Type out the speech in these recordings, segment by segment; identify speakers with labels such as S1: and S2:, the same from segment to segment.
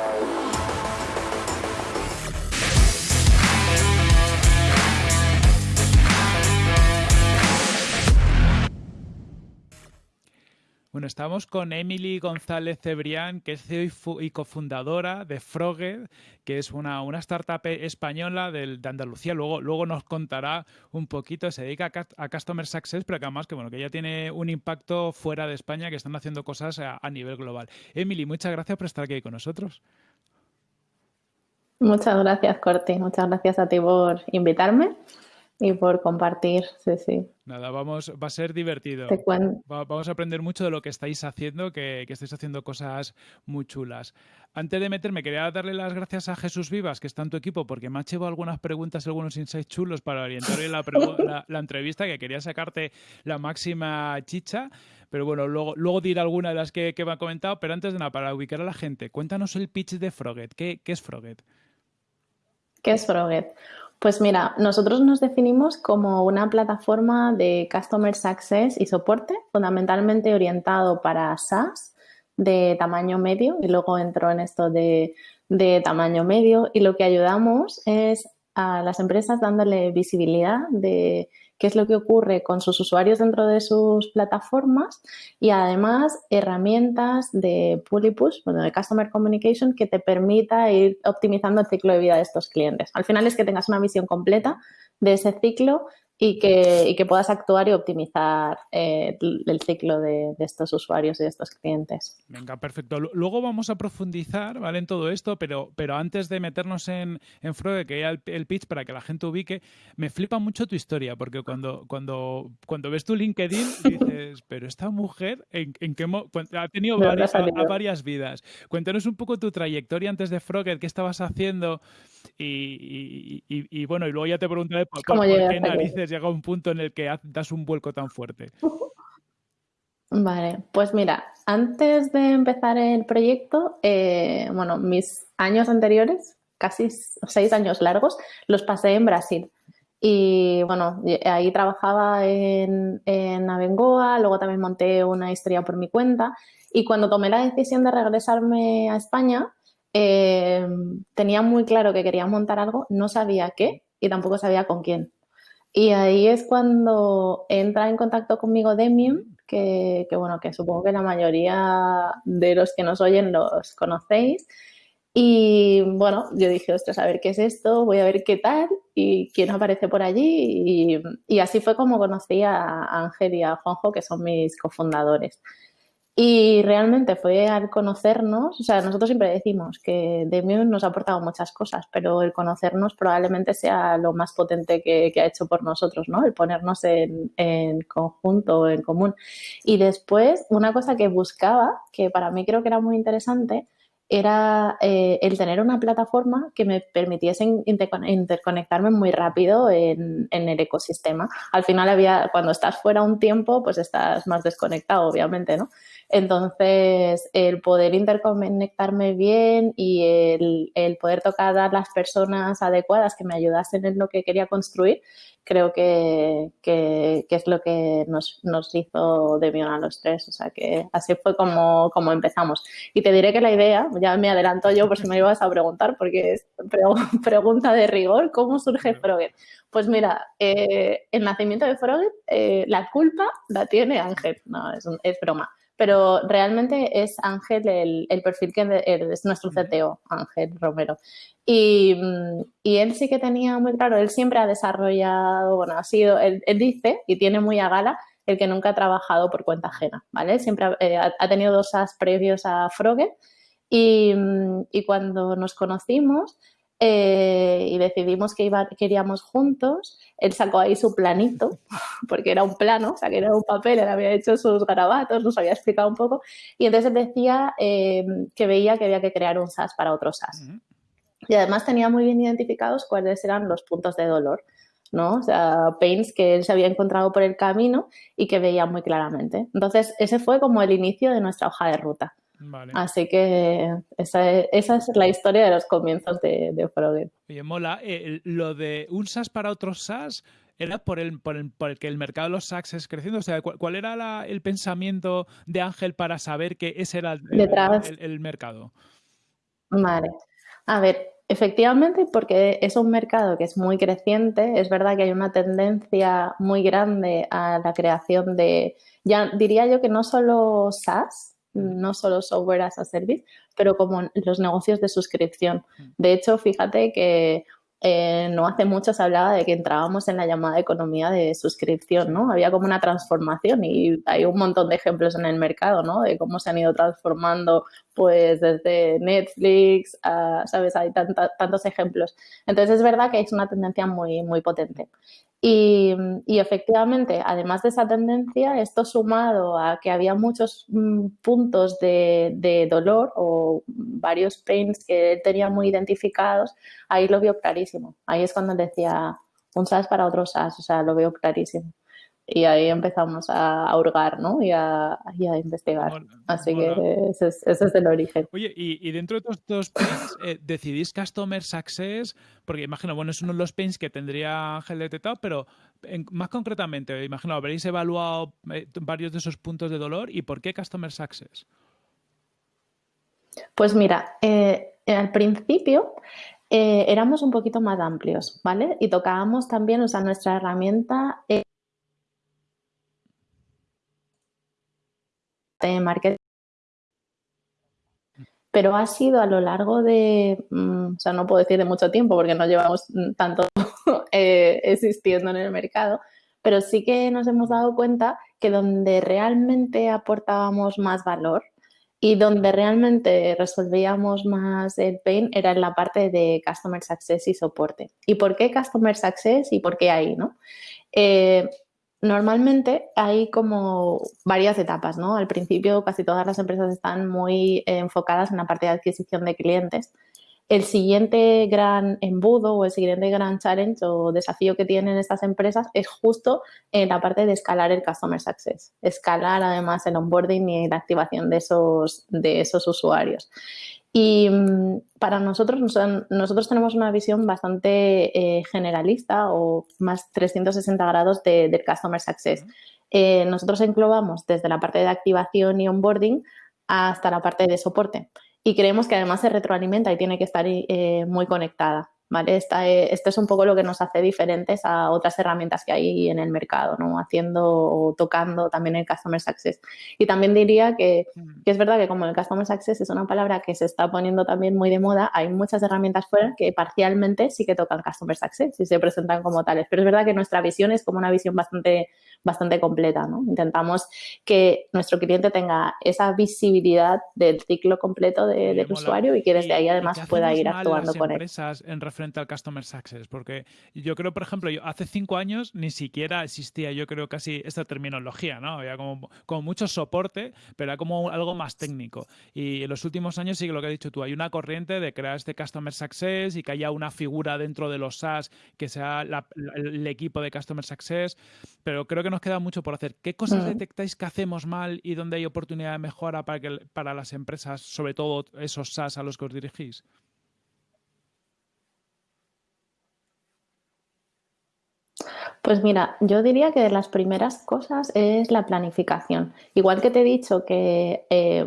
S1: Yeah. Estamos con Emily González Cebrián, que es CEO y cofundadora de Froged, que es una, startup española de, Andalucía. Luego, luego nos contará un poquito, se dedica a, Customer Success, pero que además que, bueno, que ya tiene un impacto fuera de España, que están haciendo cosas a, a nivel global. Emily, muchas gracias por estar aquí con nosotros.
S2: Muchas gracias, Corti. Muchas gracias a ti por invitarme y por compartir, sí, sí.
S1: Nada, vamos, va a ser divertido. vamos a aprender mucho de lo que estáis haciendo, que, estáis haciendo cosas muy chulas. Antes de meterme, quería darle las gracias a Jesús Vivas, que está en tu equipo, porque me ha hecho algunas preguntas, algunos insights chulos para orientar la, la, entrevista, que quería sacarte la máxima chicha. Pero bueno, luego, luego diré alguna de las que, me ha comentado. Pero antes de nada, para ubicar a la gente, cuéntanos el pitch de Froget. ¿Qué, qué es Froget?
S2: ¿Qué es Froget? Pues mira, nosotros nos definimos como una plataforma de Customer Success y soporte, fundamentalmente orientado para SaaS de tamaño medio y luego entró en esto de, de tamaño medio y lo que ayudamos es a las empresas dándole visibilidad de qué es lo que ocurre con sus usuarios dentro de sus plataformas y además herramientas de pull y push, bueno, de Customer Communication que te permita ir optimizando el ciclo de vida de estos clientes. Al final es que tengas una visión completa de ese ciclo y que, que puedas actuar y optimizar eh, el ciclo de, estos usuarios y de estos clientes.
S1: Venga, perfecto. Luego vamos a profundizar ¿vale? en todo esto, pero, pero antes de meternos en, en Frode, que ya el, pitch para que la gente ubique, me flipa mucho tu historia, porque cuando, cuando, cuando ves tu LinkedIn dices, pero esta mujer ¿en, en qué ha tenido varias, varias vidas. Cuéntanos un poco tu trayectoria antes de Frogger, qué estabas haciendo y, y, bueno, y luego ya te preguntaré por, qué narices llega un punto en el que das un vuelco tan fuerte.
S2: Vale, pues mira, antes de empezar el proyecto, eh, bueno, mis años anteriores, casi seis años largos, los pasé en Brasil. Y bueno, ahí trabajaba en, en Abengoa, luego también monté una historia por mi cuenta. Y cuando tomé la decisión de regresarme a España, eh, tenía muy claro que quería montar algo, no sabía qué y tampoco sabía con quién. Y ahí es cuando entra en contacto conmigo Demium, que, bueno, que supongo que la mayoría de los que nos oyen los conocéis. Y bueno, yo dije, ostras, a ver qué es esto, voy a ver qué tal y quién aparece por allí. Y, y así fue como conocí a Ángel y a Juanjo, que son mis cofundadores. Y realmente fue al conocernos, o sea, nosotros siempre decimos que Demium nos ha aportado muchas cosas, pero el conocernos probablemente sea lo más potente que, ha hecho por nosotros, ¿no? El ponernos en, en conjunto, en común. Y después, una cosa que buscaba, que para mí creo que era muy interesante, era eh, el tener una plataforma que me permitiese interconectarme muy rápido en, en, el ecosistema. Al final había, cuando estás fuera un tiempo, pues estás más desconectado, obviamente, ¿no? Entonces, el poder interconectarme bien y el, el, poder tocar a las personas adecuadas que me ayudasen en lo que quería construir, creo que, que, es lo que nos, nos hizo de bien a los tres. O sea, que así fue como, como empezamos. Y te diré que la idea, ya me adelanto yo por si me ibas a preguntar, porque es pregunta de rigor, ¿cómo surge Frogger? Pues mira, eh, el nacimiento de Frogger, eh, la culpa la tiene Ángel, no, es, es broma pero realmente es Ángel el, perfil que es nuestro CTO, Ángel Romero. Y, él sí que tenía muy claro, él siempre ha desarrollado, bueno, ha sido, él, dice y tiene muy a gala el que nunca ha trabajado por cuenta ajena, ¿vale? Siempre ha, eh, tenido dos as previos a Froge y, y cuando nos conocimos, eh, y decidimos que iba, queríamos juntos. Él sacó ahí su planito, porque era un plano, o sea, que era un papel, él había hecho sus garabatos, nos había explicado un poco, y entonces decía eh, que veía que había que crear un SAS para otro SAS. Y además tenía muy bien identificados cuáles eran los puntos de dolor. ¿no? O sea, pains que él se había encontrado por el camino y que veía muy claramente. Entonces, ese fue como el inicio de nuestra hoja de ruta. Así que esa, es la historia de los comienzos de, de
S1: Oye, mola. Eh, lo de un SaaS para otros SaaS era por el, por el, por el que el mercado de los SaaS es creciendo. O sea, ¿cuál, era el pensamiento de Ángel para saber que ese era el, el mercado?
S2: Vale. A ver, efectivamente, porque es un mercado que es muy creciente, es verdad que hay una tendencia muy grande a la creación de, ya diría yo que no solo SaaS, no solo software as a service, pero como los negocios de suscripción. De hecho, fíjate que eh, no hace mucho se hablaba de que entrábamos en la llamada economía de suscripción, ¿no? Había como una transformación y hay un montón de ejemplos en el mercado, ¿no? De cómo se han ido transformando, pues, desde Netflix, ¿sabes? Hay tantos ejemplos. Entonces, es verdad que es una tendencia muy, muy potente. Y, efectivamente, además de esa tendencia, esto sumado a que había muchos mm, puntos de, dolor o varios pains que él tenía muy identificados, ahí lo vio clarísimo. Ahí es cuando decía un SAS para otro SAS, o sea, lo veo clarísimo y ahí empezamos a, hurgar ¿no? y, a, investigar. Así que ese es, el origen.
S1: Oye, y, dentro de todos estos pains, eh, ¿decidís Customer Success? Porque imagino, bueno, es uno de los pains que tendría Ángel detectado, pero más concretamente, imagino, habréis evaluado eh, varios de esos puntos de dolor y ¿por qué Customer Success?
S2: Pues mira, eh, al principio éramos un poquito más amplios, ¿vale? Y tocábamos también, o sea, nuestra herramienta marketing. Pero ha sido a lo largo de, mm, o sea, no puedo decir de mucho tiempo porque no llevamos tanto eh, existiendo en el mercado, pero sí que nos hemos dado cuenta que donde realmente aportábamos más valor y donde realmente resolvíamos más el pain era en la parte de Customer Success y soporte. ¿Y por qué Customer Success y por qué ahí? ¿no? Eh, Normalmente hay como varias etapas, ¿no? Al principio casi todas las empresas están muy enfocadas en la parte de adquisición de clientes. El siguiente gran embudo o el siguiente gran challenge o desafío que tienen estas empresas es justo en la parte de escalar el Customer Success, escalar además el onboarding y la activación de esos, de esos usuarios. Y mm, para nosotros, nosotros tenemos una visión bastante eh, generalista o más 360 grados de, del Customer Success. Eh, nosotros englobamos desde la parte de activación y onboarding hasta la parte de soporte. Y creemos que además se retroalimenta y tiene que estar eh, muy conectada. ¿Vale? Esta, eh, esto es un poco lo que nos hace diferentes a otras herramientas que hay en el mercado, ¿no? Haciendo o tocando también el Customer Success. Y también diría que, mm. que, es verdad que como el Customer Success es una palabra que se está poniendo también muy de moda, hay muchas herramientas fuera que parcialmente sí que tocan Customer Success y se presentan como tales. Pero es verdad que nuestra visión es como una visión bastante bastante completa. ¿no? Intentamos que nuestro cliente tenga esa visibilidad del ciclo completo del usuario y que desde ahí además pueda ir actuando con él.
S1: En referente al Customer Success? Porque yo creo, por ejemplo, yo, hace cinco años ni siquiera existía, yo creo, casi esta terminología, ¿no? Había como, como mucho soporte, pero era como algo más técnico. Y en los últimos años sí que lo que has dicho tú, hay una corriente de crear este Customer Success y que haya una figura dentro de los SaaS que sea el equipo de Customer Success, pero creo que nos queda mucho por hacer. ¿Qué cosas detectáis que hacemos mal y dónde hay oportunidad de mejora para, que, para las empresas, sobre todo esos SaaS a los que os dirigís?
S2: Pues mira, yo diría que de las primeras cosas es la planificación. Igual que te he dicho que eh,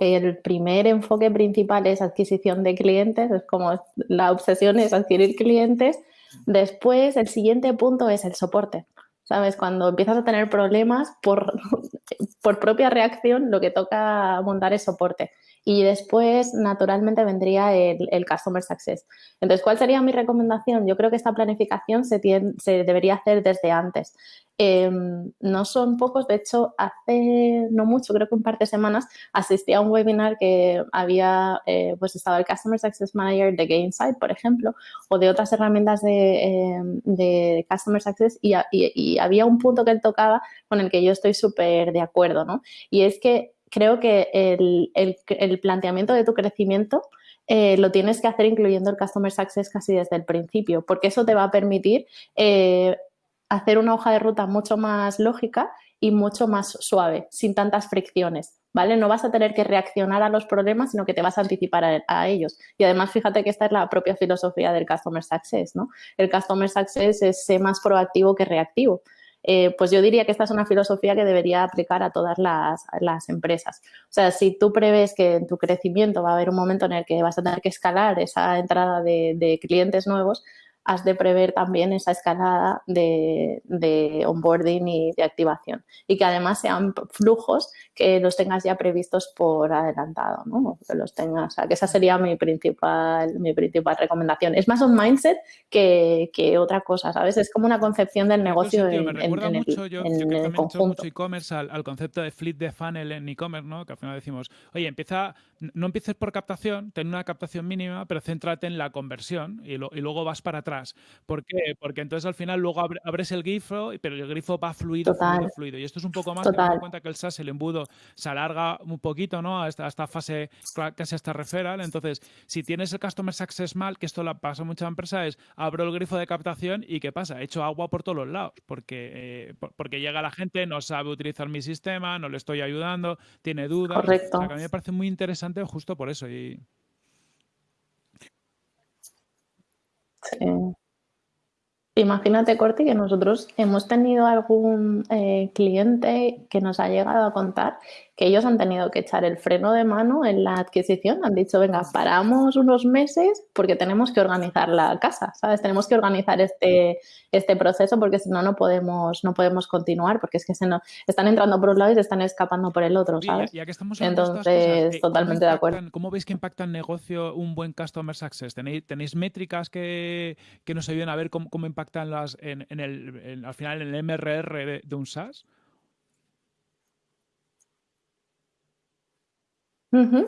S2: el primer enfoque principal es adquisición de clientes, es como la obsesión es adquirir clientes. Después, el siguiente punto es el soporte. ¿sabes? Cuando empiezas a tener problemas por, por propia reacción, lo que toca montar es soporte. Y después, naturalmente, vendría el, Customer Success. Entonces, ¿cuál sería mi recomendación? Yo creo que esta planificación se, se debería hacer desde antes. Em, no son pocos, de hecho, hace no mucho, creo que un par de semanas, asistí a un webinar que había, eh, pues estaba el Customer Success Manager de Gainsight, por ejemplo, o de otras herramientas de, em, de Customer Success y, y, había un punto que él tocaba con el que yo estoy súper de acuerdo, ¿no? Y es que creo que el, el, planteamiento de tu crecimiento eh, lo tienes que hacer incluyendo el Customer Success casi desde el principio, porque eso te va a permitir eh, hacer una hoja de ruta mucho más lógica y mucho más suave, sin tantas fricciones, ¿vale? No vas a tener que reaccionar a los problemas, sino que te vas a anticipar a, ellos. Y además, fíjate que esta es la propia filosofía del Customer Success, ¿no? El Customer Success es ser más proactivo que reactivo. Eh, pues yo diría que esta es una filosofía que debería aplicar a todas las, las, empresas. O sea, si tú prevés que en tu crecimiento va a haber un momento en el que vas a tener que escalar esa entrada de clientes nuevos, has de prever también esa escalada de, de, onboarding y de activación. Y que además sean flujos que los tengas ya previstos por adelantado, ¿no? Que los tengas. O sea, que esa sería mi principal, mi principal recomendación. Es más un mindset que, que otra cosa, ¿sabes? Es como una concepción del negocio en,
S1: recuerda
S2: en,
S1: mucho,
S2: el,
S1: yo,
S2: en
S1: yo que
S2: el conjunto.
S1: mucho e-commerce al, al, concepto de flip de funnel en e-commerce, ¿no? Que al final decimos, oye, empieza, no empieces por captación, ten una captación mínima, pero céntrate en la conversión y, lo, y luego vas para atrás. ¿Por qué? Porque entonces al final luego abres el grifo, pero el grifo va fluido, fluido, fluido. Y esto es un poco más que en cuenta que el SaaS, el embudo, se alarga un poquito, ¿no? A esta, a esta fase casi hasta referral. Entonces, si tienes el Customer Success mal, que esto la pasa a muchas empresas, es abro el grifo de captación y ¿qué pasa? He hecho agua por todos los lados, porque, eh, porque llega la gente, no sabe utilizar mi sistema, no le estoy ayudando, tiene dudas.
S2: Correcto.
S1: O sea, que a mí me parece muy interesante justo por eso. Y...
S2: Imagínate, Corti, que nosotros hemos tenido algún eh, cliente que nos ha llegado a contar que ellos han tenido que echar el freno de mano en la adquisición. Han dicho, venga, paramos unos meses porque tenemos que organizar la casa, ¿sabes? Tenemos que organizar este, este proceso porque si no, no podemos, no podemos continuar porque es que se nos, están entrando por un lado y se están escapando por el otro, ¿sabes?
S1: Ya, ya que estamos
S2: Entonces,
S1: de cosas,
S2: totalmente de acuerdo.
S1: ¿Cómo veis que impacta en negocio un buen Customer Success? ¿Tenéis, tenéis métricas que, que, nos ayuden a ver cómo, cómo impactan las, en, en el, en, al final en el MRR de, de un SaaS?
S2: Uh.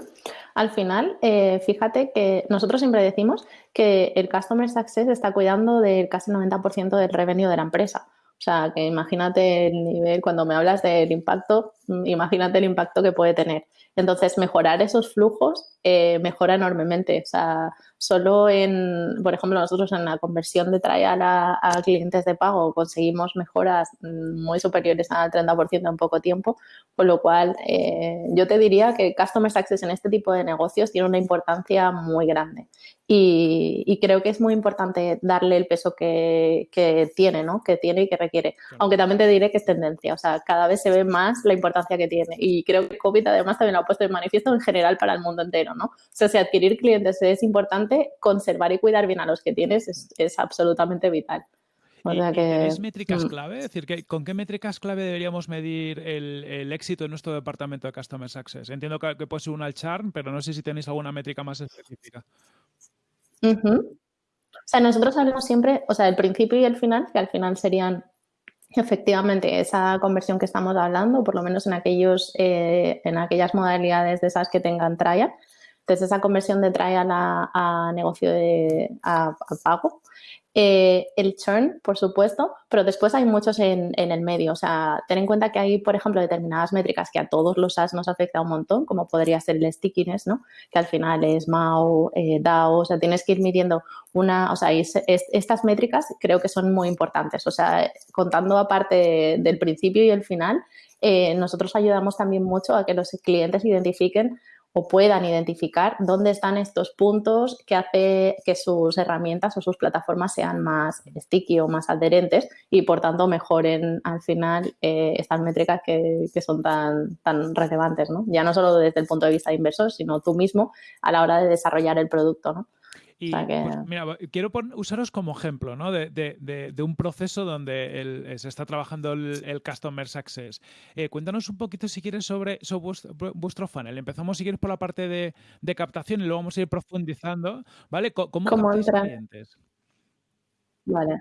S2: Al final, eh, fíjate que nosotros siempre decimos que el Customer Success está cuidando del casi 90% del revenue de la empresa. O sea, que imagínate el nivel, cuando me hablas del impacto, imagínate el impacto que puede tener. Entonces, mejorar esos flujos eh, mejora enormemente. O sea, solo en, por ejemplo, nosotros en la conversión de trial a, a clientes de pago conseguimos mejoras muy superiores al 30% en poco tiempo, con lo cual eh, yo te diría que Customer Success en este tipo de negocios tiene una importancia muy grande. Y, y creo que es muy importante darle el peso que, que, tiene, ¿no? Que tiene y que requiere. Aunque también te diré que es tendencia. O sea, cada vez se ve más la importancia que tiene. Y creo que COVID además también lo ha puesto en manifiesto en general para el mundo entero, ¿no? O sea, si adquirir clientes es importante, conservar y cuidar bien a los que tienes es, es absolutamente vital.
S1: O sea que, ¿Es métricas clave? Es decir, que, ¿con qué métricas clave deberíamos medir el, el, éxito de nuestro departamento de Customer Success? Entiendo que, que puede ser una al charm, pero no sé si tenéis alguna métrica más específica.
S2: Uh -huh. O sea, nosotros hablamos siempre, o sea, el principio y el final, que al final serían efectivamente esa conversión que estamos hablando, por lo menos en, aquellos, eh, en aquellas modalidades de esas que tengan trial. Entonces, esa conversión de trial a, negocio de a pago. Eh, el churn, por supuesto, pero después hay muchos en, en, el medio. O sea, ten en cuenta que hay, por ejemplo, determinadas métricas que a todos los SaaS nos afecta un montón, como podría ser el stickiness, ¿no? Que al final es MAU, eh, DAO, o sea, tienes que ir midiendo una, o sea, es, es, estas métricas creo que son muy importantes. O sea, contando aparte del principio y el final, eh, nosotros ayudamos también mucho a que los clientes identifiquen o puedan identificar dónde están estos puntos que hace que sus herramientas o sus plataformas sean más sticky o más adherentes y por tanto mejoren al final eh, estas métricas que, que, son tan, tan relevantes, ¿no? Ya no solo desde el punto de vista de inversor, sino tú mismo a la hora de desarrollar el producto, ¿no?
S1: Y, o sea que... pues, mira, quiero usaros como ejemplo ¿no? de, de, de, de, un proceso donde el, eh, se está trabajando el, el Customer Success. Eh, cuéntanos un poquito, si quieres, sobre, sobre vuestro, vuestro, funnel. Empezamos, si quieres, por la parte de, captación y luego vamos a ir profundizando. ¿Vale? ¿Cómo,
S2: ¿Cómo
S1: captáis clientes?
S2: Vale.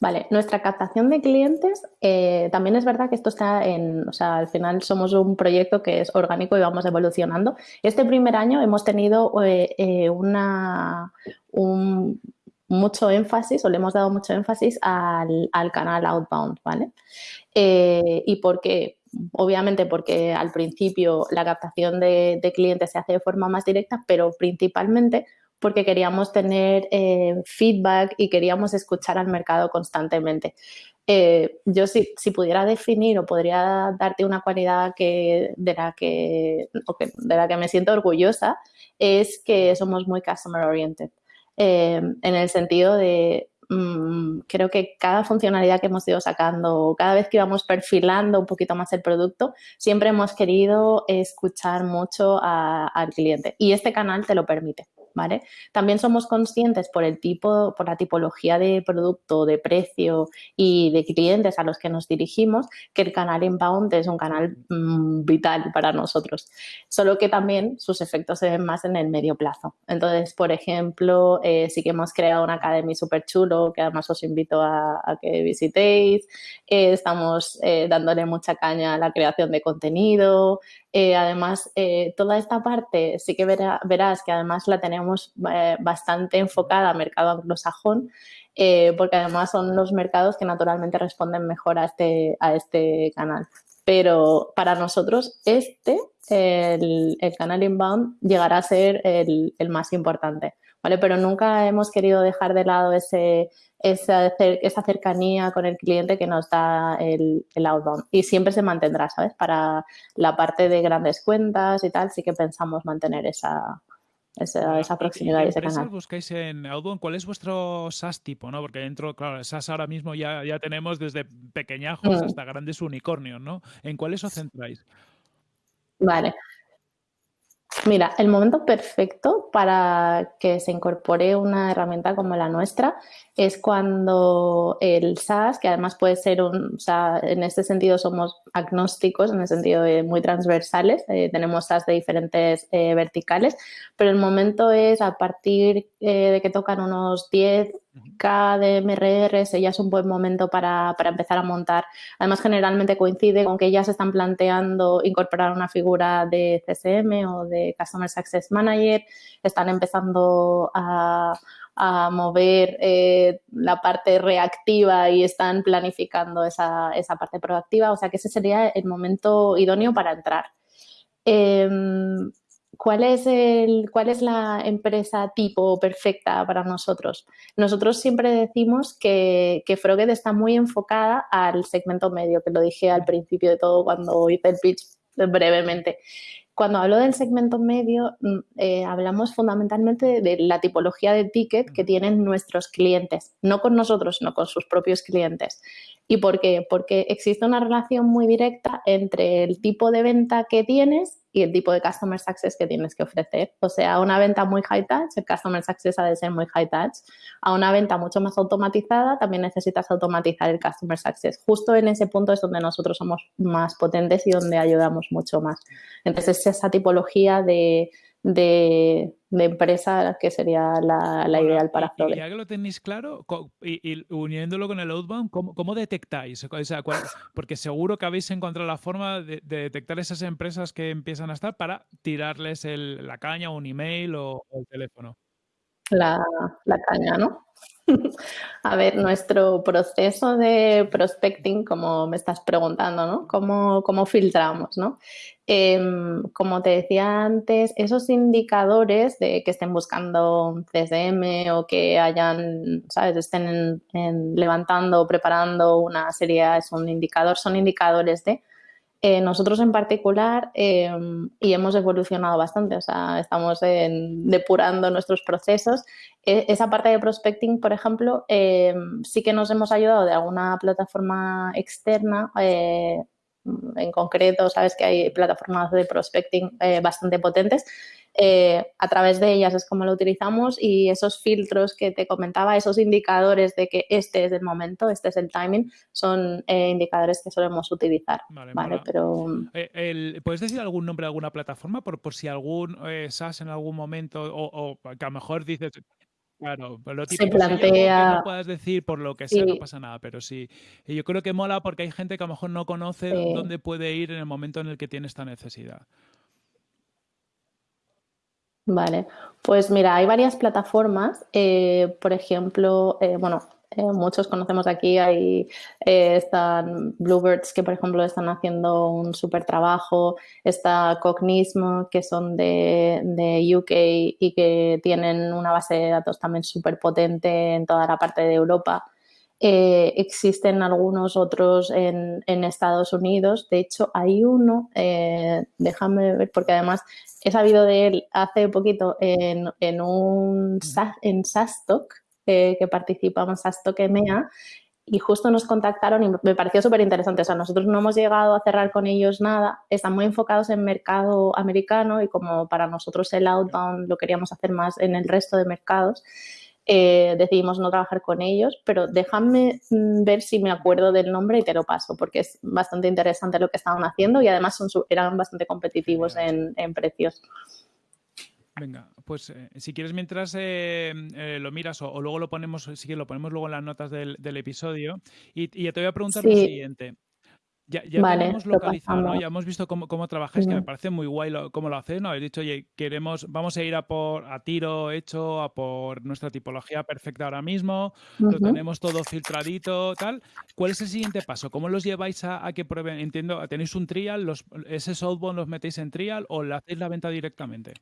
S2: Vale, nuestra captación de clientes, eh, también es verdad que esto está en, o sea, al final somos un proyecto que es orgánico y vamos evolucionando. Este primer año hemos tenido eh, eh, una, un, mucho énfasis o le hemos dado mucho énfasis al, al canal outbound, ¿vale? ¿Y por qué? Obviamente porque al principio la captación de clientes se hace de forma más directa, pero principalmente porque queríamos tener eh, feedback y queríamos escuchar al mercado constantemente. Eh, yo si, si, pudiera definir o podría darte una cualidad que, de, la que, de la que me siento orgullosa es que somos muy customer oriented. Eh, en el sentido de mm, creo que cada funcionalidad que hemos ido sacando, cada vez que íbamos perfilando un poquito más el producto, siempre hemos querido escuchar mucho al cliente y este canal te lo permite. ¿vale? También somos conscientes por el tipo, por la tipología de producto, de precio y de clientes a los que nos dirigimos, que el canal inbound es un canal mm, vital para nosotros. Solo que también sus efectos se ven más en el medio plazo. Entonces, por ejemplo, eh, sí que hemos creado una academia súper chulo, que además os invito a, que visitéis. Eh, estamos eh, dándole mucha caña a la creación de contenido, eh, además, toda esta parte sí que verás que además la tenemos bastante enfocada a mercado anglosajón, porque además son los mercados que naturalmente responden mejor a este, a este canal. Pero para nosotros este, el, canal inbound, llegará a ser el, el más importante. ¿Vale? Pero nunca hemos querido dejar de lado ese, esa, esa cercanía con el cliente que nos da el, el, outbound. Y siempre se mantendrá, ¿sabes? Para la parte de grandes cuentas y tal, sí que pensamos mantener esa, esa, esa, proximidad y ese canal.
S1: buscáis en Outbound? ¿Cuál es vuestro SaaS tipo? ¿no? Porque dentro, claro, SaaS ahora mismo ya, ya tenemos desde pequeñajos mm. hasta grandes unicornios, ¿no? ¿En cuáles os centráis?
S2: Vale, Mira, el momento perfecto para que se incorpore una herramienta como la nuestra es cuando el SaaS, que además puede ser un, o sea, en este sentido somos agnósticos, en el sentido de muy transversales, eh, tenemos SaaS de diferentes eh, verticales, pero el momento es a partir eh, de que tocan unos 10 K de MRR ya es un buen momento para, para, empezar a montar. Además, generalmente coincide con que ya se están planteando incorporar una figura de CSM o de Customer Success Manager, están empezando a, a mover eh, la parte reactiva y están planificando esa, esa, parte proactiva. O sea que ese sería el momento idóneo para entrar. Em, ¿Cuál es, el, ¿Cuál es la empresa tipo perfecta para nosotros? Nosotros siempre decimos que, que Froged está muy enfocada al segmento medio, que lo dije al principio de todo cuando hice el pitch brevemente. Cuando hablo del segmento medio, mm, eh, hablamos fundamentalmente de, la tipología de ticket que tienen nuestros clientes, no con nosotros, sino con sus propios clientes. ¿Y por qué? Porque existe una relación muy directa entre el tipo de venta que tienes y el tipo de Customer Success que tienes que ofrecer. O sea, una venta muy high touch, el Customer Success ha de ser muy high touch. A una venta mucho más automatizada, también necesitas automatizar el Customer Success. Justo en ese punto es donde nosotros somos más potentes y donde ayudamos mucho más. Entonces, esa tipología de, de, empresa que sería la, ideal para Flores.
S1: ya que lo tenéis claro, y, uniéndolo con el outbound, ¿cómo, detectáis? porque seguro que habéis encontrado la forma de, detectar esas empresas que empiezan a estar para tirarles la caña, un email o, el teléfono.
S2: La, caña, ¿no? A ver, nuestro proceso de prospecting, como me estás preguntando, ¿no? ¿Cómo, cómo filtramos, ¿no? Em, como te decía antes, esos indicadores de que estén buscando un CSM o que hayan, ¿sabes? Estén levantando o preparando una serie, es un indicador, son indicadores de eh, nosotros en particular, em, y hemos evolucionado bastante, o sea, estamos depurando nuestros procesos. E, esa parte de prospecting, por ejemplo, em, sí que nos hemos ayudado de alguna plataforma externa. En concreto, sabes que hay plataformas de prospecting eh, bastante potentes eh, a través de ellas es como lo utilizamos y esos filtros que te comentaba, esos indicadores de que este es el momento, este es el timing, son eh, indicadores que solemos utilizar. Vale, pero...
S1: Eh, ¿Puedes decir algún nombre de alguna plataforma por, por si algún SaaS en algún momento o, que a lo mejor dices... Claro, lo
S2: se plantea...
S1: que no puedas decir por lo que sea, no pasa nada, pero sí. Y yo creo que mola porque hay gente que a lo mejor no conoce dónde puede ir en el momento en el que tiene esta necesidad.
S2: Vale, pues mira, hay varias plataformas, eh, por ejemplo, eh, bueno, eh, muchos conocemos aquí, hay, están Bluebirds que por ejemplo están haciendo un súper trabajo, está Cognismo que son de, de, UK y que tienen una base de datos también súper potente en toda la parte de Europa. Eh, existen algunos otros en, Estados Unidos. De hecho, hay uno, eh, déjame ver, porque además he sabido de él hace poquito en, un en SASTOC, eh, que participamos a Stockemea y justo nos contactaron y me pareció súper interesante. O sea, nosotros no hemos llegado a cerrar con ellos nada, están muy enfocados en mercado americano y como para nosotros el outbound lo queríamos hacer más en el resto de mercados, eh, decidimos no trabajar con ellos, pero déjame mm, ver si me acuerdo del nombre y te lo paso, porque es bastante interesante lo que estaban haciendo y además son, eran bastante competitivos en, precios.
S1: Venga, pues eh, si quieres mientras eh, lo miras o, luego lo ponemos, si quieres lo ponemos luego en las notas del, episodio y, y, te voy a preguntar lo siguiente. Ya, ya tenemos localizado, ¿no? Ya hemos visto cómo, cómo trabajáis, que me parece muy guay lo, cómo lo hacéis, ¿no? Habéis dicho, oye, queremos, vamos a ir a por a tiro hecho, a por nuestra tipología perfecta ahora mismo, lo tenemos todo filtradito, tal. ¿Cuál es el siguiente paso? ¿Cómo los lleváis a, que prueben? Entiendo, ¿tenéis un trial? Los, ¿Ese softball los metéis en trial o le hacéis la venta directamente?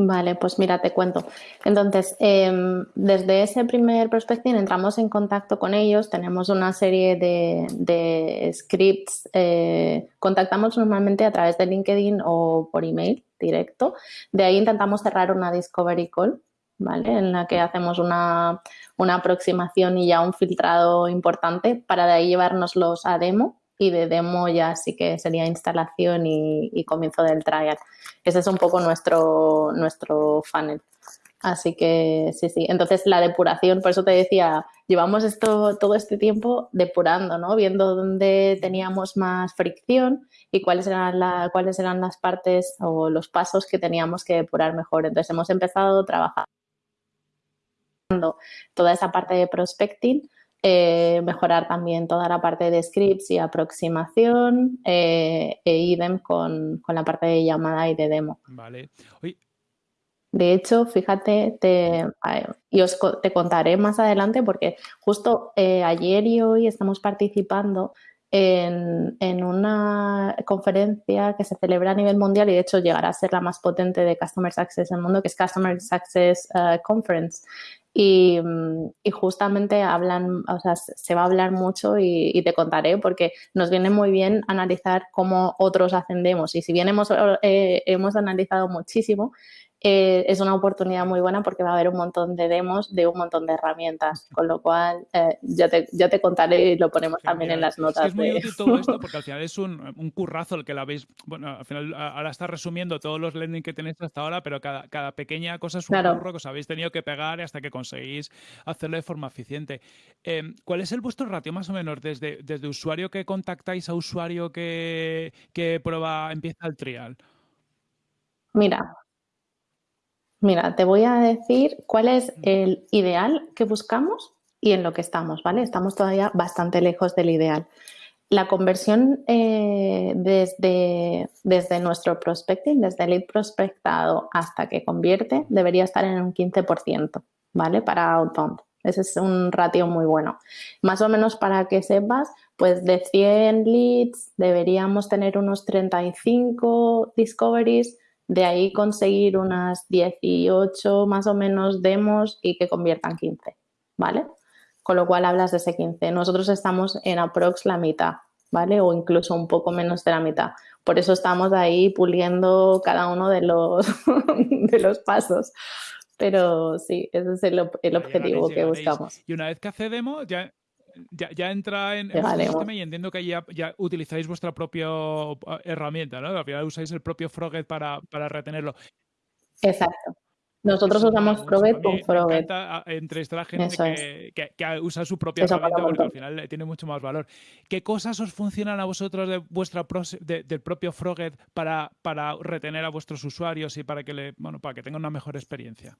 S2: Vale, pues mira, te cuento. Entonces, em, desde ese primer prospecting entramos en contacto con ellos, tenemos una serie de, scripts, eh, contactamos normalmente a través de LinkedIn o por email directo. De ahí intentamos cerrar una discovery call, ¿vale? En la que hacemos una, una aproximación y ya un filtrado importante para de ahí llevárnoslos a demo y de demo ya sí que sería instalación y, comienzo del trial. Ese es un poco nuestro, nuestro funnel. Así que sí, sí. Entonces la depuración, por eso te decía, llevamos esto todo este tiempo depurando, ¿no? Viendo dónde teníamos más fricción y cuáles eran, la, cuáles eran las partes o los pasos que teníamos que depurar mejor. Entonces hemos empezado trabajando toda esa parte de prospecting eh, mejorar también toda la parte de scripts y aproximación eh, e idem con, la parte de llamada y de demo.
S1: Vale.
S2: De hecho, fíjate, te, y os te contaré más adelante porque justo eh, ayer y hoy estamos participando en, una conferencia que se celebra a nivel mundial y de hecho llegará a ser la más potente de Customer Success en el mundo, que es Customer Success Conference. Mm, y, justamente hablan, o sea, se va a hablar mucho y, te contaré porque nos viene muy bien analizar cómo otros ascendemos. Y si bien hemos, eh, hemos analizado muchísimo, eh, es una oportunidad muy buena porque va a haber un montón de demos de un montón de herramientas, con lo cual eh, ya, te, ya te contaré y lo ponemos también en las notas.
S1: Es, muy útil todo esto porque al final es un, un, currazo el que la veis, bueno, al final ahora está resumiendo todos los learning que tenéis hasta ahora, pero cada, cada pequeña cosa es un curro que os habéis tenido que pegar hasta que conseguís hacerlo de forma eficiente. Em, ¿Cuál es el vuestro ratio más o menos desde, desde usuario que contactáis a usuario que, que prueba, empieza el trial?
S2: Mira, Mira, te voy a decir cuál es el ideal que buscamos y en lo que estamos, ¿vale? Estamos todavía bastante lejos del ideal. La conversión eh, desde, desde nuestro prospecting, desde el lead prospectado hasta que convierte, debería estar en un 15%, ¿vale? Para outbound. Ese es un ratio muy bueno. Más o menos para que sepas, pues de 100 leads deberíamos tener unos 35 discoveries, de ahí conseguir unas 18 más o menos demos y que conviertan 15, ¿vale? Con lo cual hablas de ese 15. Nosotros estamos en aprox la mitad, ¿vale? O incluso un poco menos de la mitad. Por eso estamos ahí puliendo cada uno de los, de los pasos. Pero sí, ese es el, el objetivo que buscamos.
S1: Y una vez que hace demo, ya ya, entra en, el sistema y entiendo que ya, ya utilizáis vuestra propia eh, herramienta, ¿no? Al final usáis el propio Froget para, para retenerlo.
S2: Exacto. Nosotros usamos Froget con Froget.
S1: Entre esta gente que, que, usa su propia herramienta porque al final tiene mucho más valor. ¿Qué cosas os funcionan a vosotros de vuestra del propio Froget para, para retener a vuestros usuarios y para que le, bueno, para que tengan una mejor experiencia?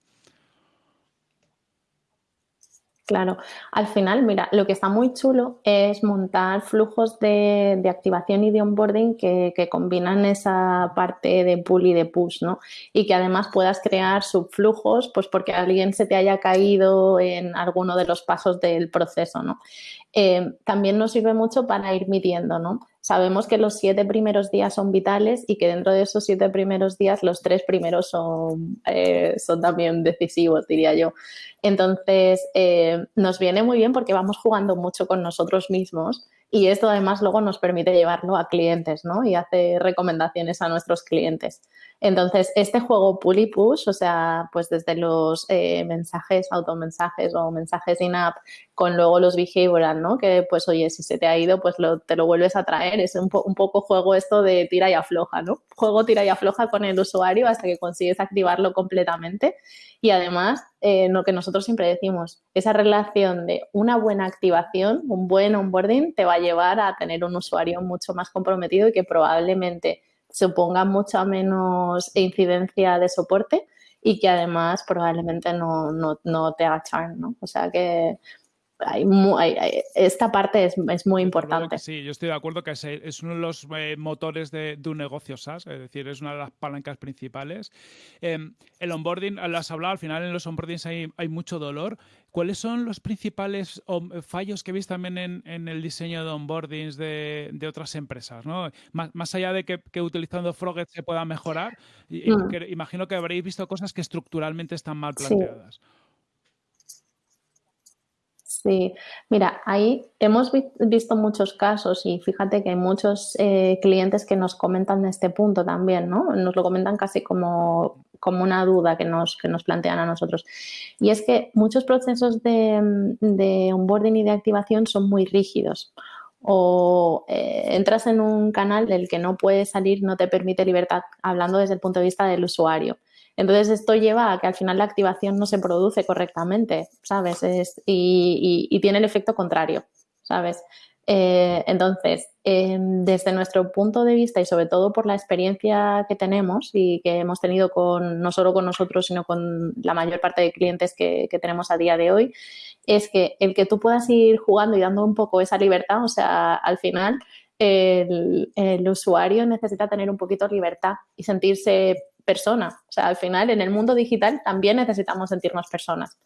S2: Claro, al final, mira, lo que está muy chulo es montar flujos de, activación y de onboarding que, combinan esa parte de pull y de push, ¿no? Y que además puedas crear subflujos, pues porque alguien se te haya caído en alguno de los pasos del proceso, ¿no? Eh, también nos sirve mucho para ir midiendo, ¿no? Sabemos que los siete primeros días son vitales y que dentro de esos siete primeros días los tres primeros son, eh, son también decisivos, diría yo. Entonces, eh, nos viene muy bien porque vamos jugando mucho con nosotros mismos y esto además luego nos permite llevarlo a clientes, ¿no? Y hacer recomendaciones a nuestros clientes. Entonces, este juego pull y push, o sea, pues desde los eh, mensajes, automensajes o mensajes in-app, con luego los behavioral, ¿no? Que pues, oye, si se te ha ido, pues te lo vuelves a traer. Es un, poco juego esto de tira y afloja, ¿no? Juego tira y afloja con el usuario hasta que consigues activarlo completamente. Y además, eh, lo que nosotros siempre decimos, esa relación de una buena activación, un buen onboarding, te va a llevar a tener un usuario mucho más comprometido y que probablemente suponga mucha menos incidencia de soporte y que además probablemente no, no, no te haga churn, ¿no? O sea que hay, esta parte es, es muy importante.
S1: Sí, yo estoy de acuerdo que es, uno de los eh, motores de, un negocio SaaS, es decir, es una de las palancas principales. Em, el onboarding, lo has hablado, al final en los onboardings hay, hay mucho dolor. ¿Cuáles son los principales fallos que veis también en, en el diseño de onboardings de, de otras empresas? ¿no? Más, más, allá de que, que utilizando Froget se pueda mejorar, mm. imagino que habréis visto cosas que estructuralmente están mal planteadas.
S2: Sí, mira, ahí hemos visto muchos casos y fíjate que hay muchos eh, clientes que nos comentan este punto también, ¿no? Nos lo comentan casi como, como una duda que nos, que nos plantean a nosotros. Y es que muchos procesos de, de onboarding y de activación son muy rígidos o eh, entras en un canal del que no puedes salir, no te permite libertad, hablando desde el punto de vista del usuario. Entonces, esto lleva a que al final la activación no se produce correctamente, ¿sabes? y, tiene el efecto contrario, ¿sabes? Eh, entonces, em, desde nuestro punto de vista y sobre todo por la experiencia que tenemos y que hemos tenido con no solo con nosotros, sino con la mayor parte de clientes que, tenemos a día de hoy, es que el que tú puedas ir jugando y dando un poco esa libertad, o sea, al final el, el usuario necesita tener un poquito de libertad y sentirse persona. O sea, al final en el mundo digital también necesitamos sentirnos personas.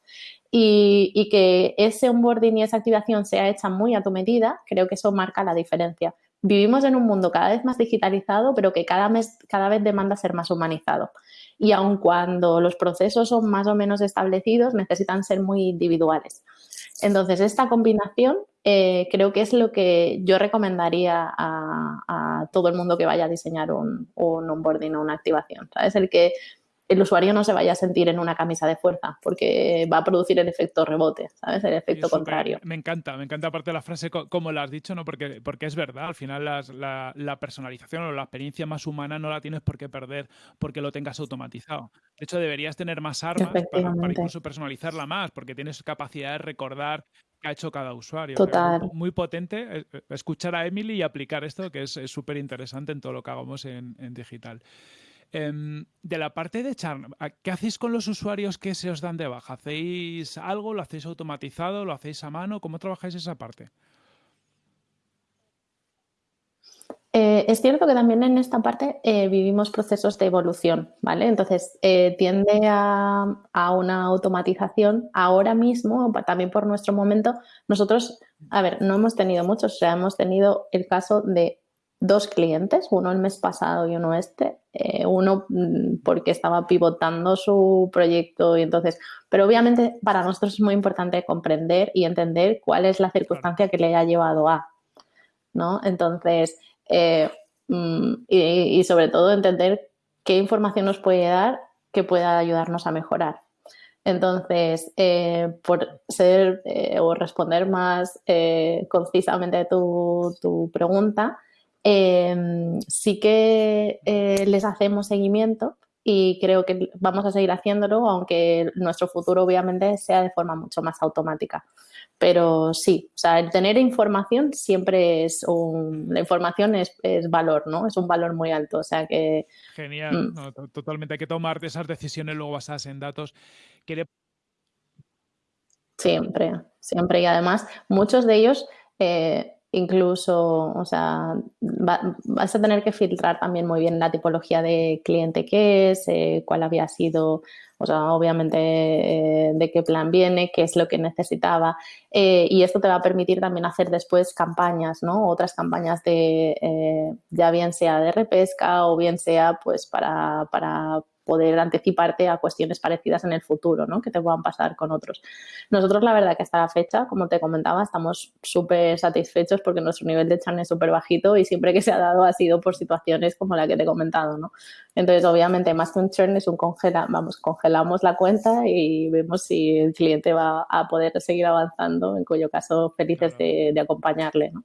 S2: Y, que ese onboarding y esa activación sea hecha muy a tu medida, creo que eso marca la diferencia. Vivimos en un mundo cada vez más digitalizado, pero que cada, mes, cada vez demanda ser más humanizado. Y aun cuando los procesos son más o menos establecidos, necesitan ser muy individuales. Entonces, esta combinación eh, creo que es lo que yo recomendaría a, todo el mundo que vaya a diseñar un, un onboarding o una activación. ¿sabes? El que el usuario no se vaya a sentir en una camisa de fuerza, porque va a producir el efecto rebote, ¿sabes? El efecto contrario.
S1: Me encanta, me encanta aparte la frase como la has dicho, ¿no? Porque, porque es verdad, al final la, personalización o la experiencia más humana no la tienes por qué perder porque lo tengas automatizado. De hecho, deberías tener más armas para, incluso personalizarla más, porque tienes capacidad de recordar qué ha hecho cada usuario.
S2: Total.
S1: Muy potente eh, eh, escuchar a Emily y aplicar esto, que es súper interesante en todo lo que hagamos en, en digital. Em, de la parte de Charm, ¿qué hacéis con los usuarios que se os dan de baja? ¿Hacéis algo? ¿Lo hacéis automatizado? ¿Lo hacéis a mano? ¿Cómo trabajáis esa parte?
S2: Eh, es cierto que también en esta parte eh, vivimos procesos de evolución, ¿vale? Entonces, eh, tiende a, a, una automatización. Ahora mismo, también por nuestro momento, nosotros, a ver, no hemos tenido muchos, o sea, hemos tenido el caso de dos clientes, uno el mes pasado y uno este, uno mm, porque estaba pivotando su proyecto y entonces, pero obviamente para nosotros es muy importante comprender y entender cuál es la circunstancia que le ha llevado a, ¿no? Entonces, eh, mm, y, sobre todo entender qué información nos puede dar que pueda ayudarnos a mejorar. Entonces, eh, por ser o responder más concisamente a tu, tu pregunta, sí que eh, les hacemos seguimiento y creo que vamos a seguir haciéndolo, aunque nuestro futuro obviamente sea de forma mucho más automática. Pero sí, o sea, el tener información siempre es un... La información es, valor, ¿no? Es un valor muy alto, o sea que...
S1: Genial, mm. totalmente. Hay que tomar esas decisiones luego basadas en datos.
S2: Siempre, siempre. Y además, muchos de ellos... Eh, incluso, o sea, vas a tener que filtrar también muy bien la tipología de cliente que es, eh, cuál había sido, o sea, obviamente eh, de qué plan viene, qué es lo que necesitaba. Eh, y esto te va a permitir también hacer después campañas, ¿no? Otras campañas de, ya bien sea de repesca o bien sea pues para, para poder anticiparte a cuestiones parecidas en el futuro, ¿no? Que te puedan pasar con otros. Nosotros, la verdad que hasta la fecha, como te comentaba, estamos súper satisfechos porque nuestro nivel de churn es súper bajito y siempre que se ha dado ha sido por situaciones como la que te he comentado, ¿no? Entonces, obviamente, más que un churn es un congela, vamos, congelamos la cuenta y vemos si el cliente va a poder seguir avanzando, en cuyo caso felices de, de acompañarle, ¿no?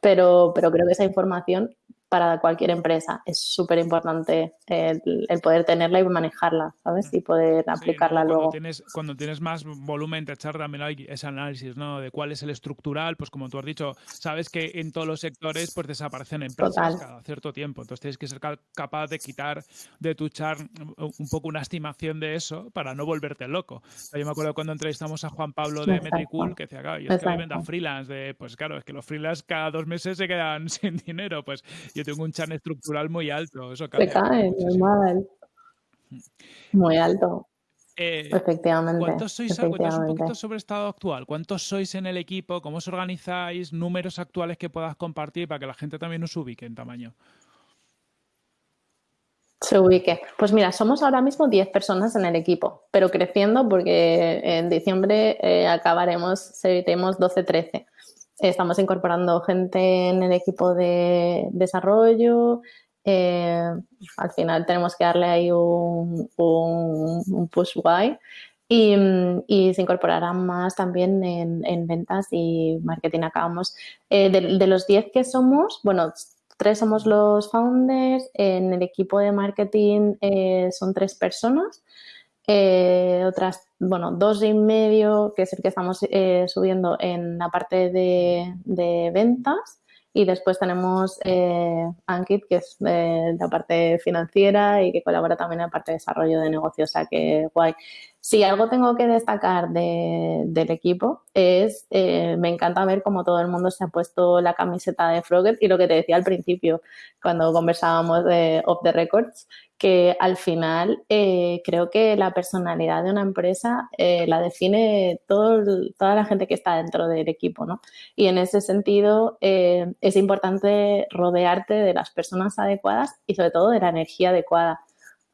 S2: Pero, pero creo que esa información para cualquier empresa. Es súper importante el, poder tenerla y manejarla, ¿sabes? Y poder aplicarla
S1: cuando
S2: luego.
S1: Tienes, cuando tienes más volumen, te echar también ese análisis, ¿no? De cuál es el estructural, pues como tú has dicho, sabes que en todos los sectores pues desaparecen empresas cada cierto tiempo. Entonces tienes que ser capaz de quitar de tu char un poco una estimación de eso para no volverte loco. Yo me acuerdo cuando entrevistamos a Juan Pablo de Metricool que decía, claro, yo es que vendo freelance, de, pues claro, es que los freelance cada dos meses se quedan sin dinero, pues yo tengo un chan estructural muy alto. Eso
S2: Se cae, normal. Muy alto. Eh, efectivamente.
S1: ¿Cuántos sois? Cuéntanos un poquito sobre estado actual. ¿Cuántos sois en el equipo? ¿Cómo os organizáis? Números actuales que puedas compartir para que la gente también os ubique en tamaño.
S2: Se ubique. Pues mira, somos ahora mismo 10 personas en el equipo, pero creciendo porque en diciembre eh, acabaremos, seremos 12-13. Estamos incorporando gente en el equipo de desarrollo. Eh, al final tenemos que darle ahí un, push guay. Y, se incorporarán más también en, ventas y marketing. Acabamos eh, de, los 10 que somos, bueno, tres somos los founders, en el equipo de marketing eh, son tres personas eh, otras, bueno, dos y medio, que es el que estamos eh, subiendo en la parte de, ventas. Y después tenemos eh, Ankit, que es de la parte financiera y que colabora también en la parte de desarrollo de negocio. O sea que guay. Si algo tengo que destacar del equipo es, eh, me encanta ver cómo todo el mundo se ha puesto la camiseta de Frogger y lo que te decía al principio cuando conversábamos de Off the Records, que al final eh, creo que la personalidad de una empresa eh, la define todo, toda la gente que está dentro del equipo, ¿no? Y en ese sentido es importante rodearte de las personas adecuadas y sobre todo de la energía adecuada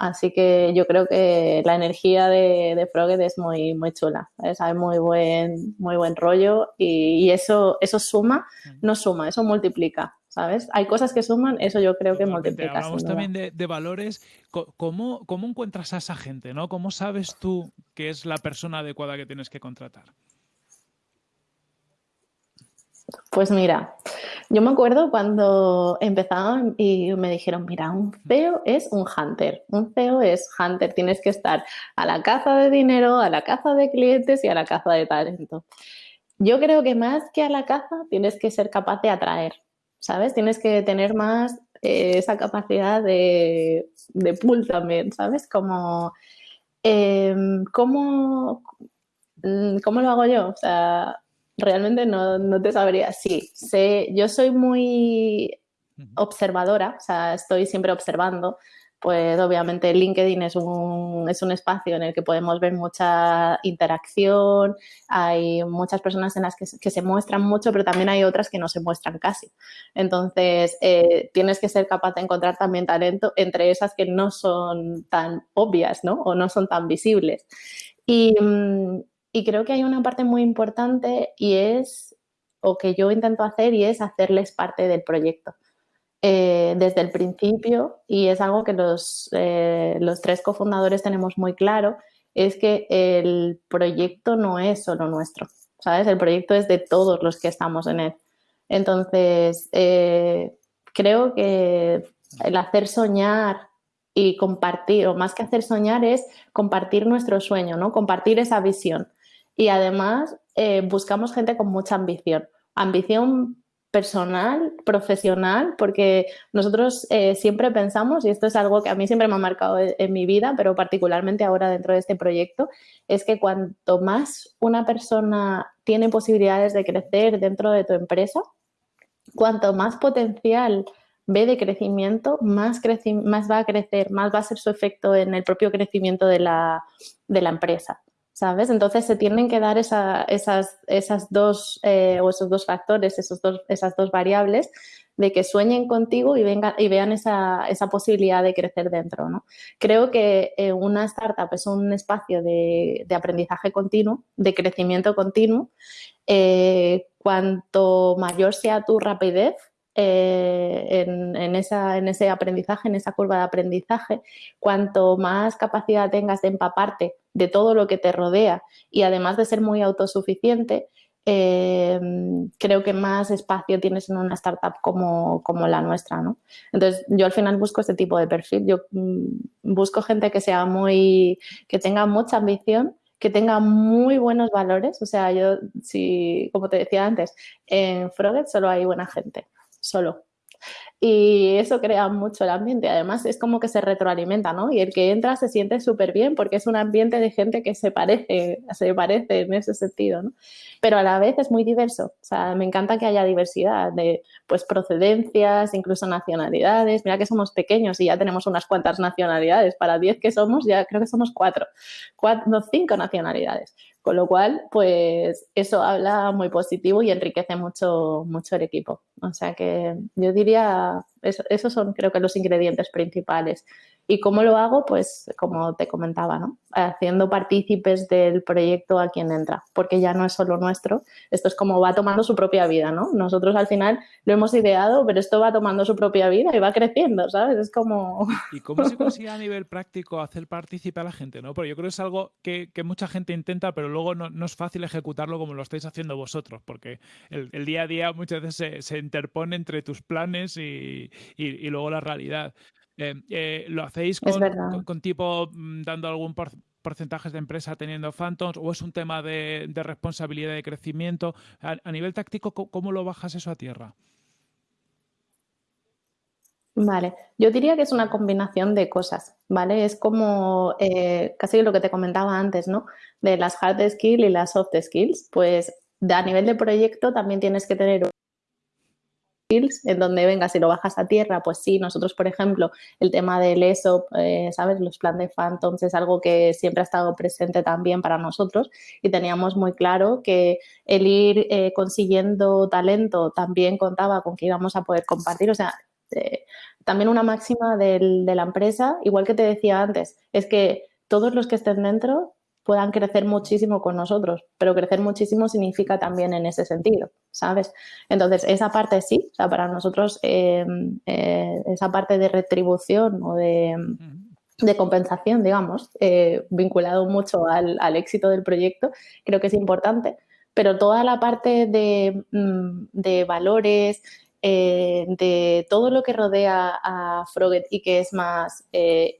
S2: Así que yo creo que la energía de, de es muy, muy chula, Hay muy buen, muy buen rollo y, eso, eso suma, no suma, eso multiplica, ¿sabes? Hay cosas que suman, eso yo creo que multiplica.
S1: Hablamos también de, de, valores. ¿Cómo, ¿Cómo encuentras a esa gente, no? ¿Cómo sabes tú que es la persona adecuada que tienes que contratar?
S2: Pues mira, yo me acuerdo cuando empezaban y me dijeron, mira, un CEO es un hunter, un CEO es hunter, tienes que estar a la caza de dinero, a la caza de clientes y a la caza de talento. Yo creo que más que a la caza tienes que ser capaz de atraer, ¿sabes? Tienes que tener más eh, esa capacidad de, de pull también, ¿sabes? Como, em, ¿cómo, ¿cómo lo hago yo? O sea, realmente no, no te sabría. Sí, sé, yo soy muy observadora, o sea, estoy siempre observando. Pues obviamente LinkedIn es un, es un espacio en el que podemos ver mucha interacción, hay muchas personas en las que, que se muestran mucho, pero también hay otras que no se muestran casi. Entonces, eh, tienes que ser capaz de encontrar también talento entre esas que no son tan obvias, ¿no? O no son tan visibles. Y, mm, y creo que hay una parte muy importante y es, o que yo intento hacer, y es hacerles parte del proyecto. Eh, desde el principio, y es algo que los, eh, los tres cofundadores tenemos muy claro, es que el proyecto no es solo nuestro, ¿sabes? El proyecto es de todos los que estamos en él. Entonces, eh, creo que el hacer soñar y compartir, o más que hacer soñar, es compartir nuestro sueño, ¿no? Compartir esa visión y además eh, buscamos gente con mucha ambición. Ambición personal, profesional, porque nosotros eh, siempre pensamos, y esto es algo que a mí siempre me ha marcado en mi vida, pero particularmente ahora dentro de este proyecto, es que cuanto más una persona tiene posibilidades de crecer dentro de tu empresa, cuanto más potencial ve de crecimiento, más, más va a crecer, más va a ser su efecto en el propio crecimiento de la, de la empresa. ¿Sabes? Entonces se tienen que dar esas, dos eh, o esos dos factores, esos dos, esas dos variables de que sueñen contigo y, vengan, y vean esa, posibilidad de crecer dentro. ¿no? Creo que eh, una startup es un espacio de, aprendizaje continuo, de crecimiento continuo. Eh, cuanto mayor sea tu rapidez, en, esa, en, ese aprendizaje, en esa curva de aprendizaje, cuanto más capacidad tengas de empaparte de todo lo que te rodea y además de ser muy autosuficiente, eh, creo que más espacio tienes en una startup como, como, la nuestra, ¿no? Entonces, yo al final busco este tipo de perfil. Yo mm, busco gente que sea muy, que tenga mucha ambición, que tenga muy buenos valores. O sea, yo, si, como te decía antes, en Froget solo hay buena gente solo. Y eso crea mucho el ambiente. Además, es como que se retroalimenta, ¿no? Y el que entra se siente súper bien porque es un ambiente de gente que se parece, se parece en ese sentido, ¿no? Pero a la vez es muy diverso. O sea, me encanta que haya diversidad de pues, procedencias, incluso nacionalidades. Mira que somos pequeños y ya tenemos unas cuantas nacionalidades. Para 10 que somos, ya creo que somos cuatro, cuatro cinco nacionalidades. Con lo cual, pues eso habla muy positivo y enriquece mucho, mucho el equipo. O sea que yo diría, esos son creo que los ingredientes principales. ¿Y cómo lo hago? Pues como te comentaba, ¿no? Haciendo partícipes del proyecto a quien entra, porque ya no es solo nuestro, esto es como va tomando su propia vida, ¿no? Nosotros al final lo hemos ideado, pero esto va tomando su propia vida y va creciendo, ¿sabes? Es como...
S1: ¿Y cómo se consigue a nivel práctico hacer partícipe a la gente, ¿no? Porque yo creo que es algo que, mucha gente intenta, pero luego no, es fácil ejecutarlo como lo estáis haciendo vosotros, porque el, día a día muchas veces se, interpone entre tus planes y, y luego la realidad. Eh, eh, ¿Lo hacéis con, tipo mm, dando algún porcentaje de empresa teniendo phantoms o es un tema de, responsabilidad de crecimiento? A, nivel táctico, ¿cómo lo bajas eso a tierra?
S2: Vale, yo diría que es una combinación de cosas, ¿vale? Es como eh, casi lo que te comentaba antes, ¿no? De las hard skills y las soft skills, pues a nivel de proyecto también tienes que tener en donde venga, si lo bajas a tierra, pues sí, nosotros, por ejemplo, el tema del ESOP, eh, ¿sabes? Los planes de Phantoms es algo que siempre ha estado presente también para nosotros y teníamos muy claro que el ir eh, consiguiendo talento también contaba con que íbamos a poder compartir, o sea, eh, también una máxima de la empresa, igual que te decía antes, es que todos los que estén dentro puedan crecer muchísimo con nosotros, pero crecer muchísimo significa también en ese sentido, ¿sabes? Entonces, esa parte sí, o sea, para nosotros eh, eh, esa parte de retribución o de, compensación, digamos, eh, vinculado mucho al, éxito del proyecto, creo que es importante, pero toda la parte de, mm, de valores, de todo lo que rodea a Froget y que es más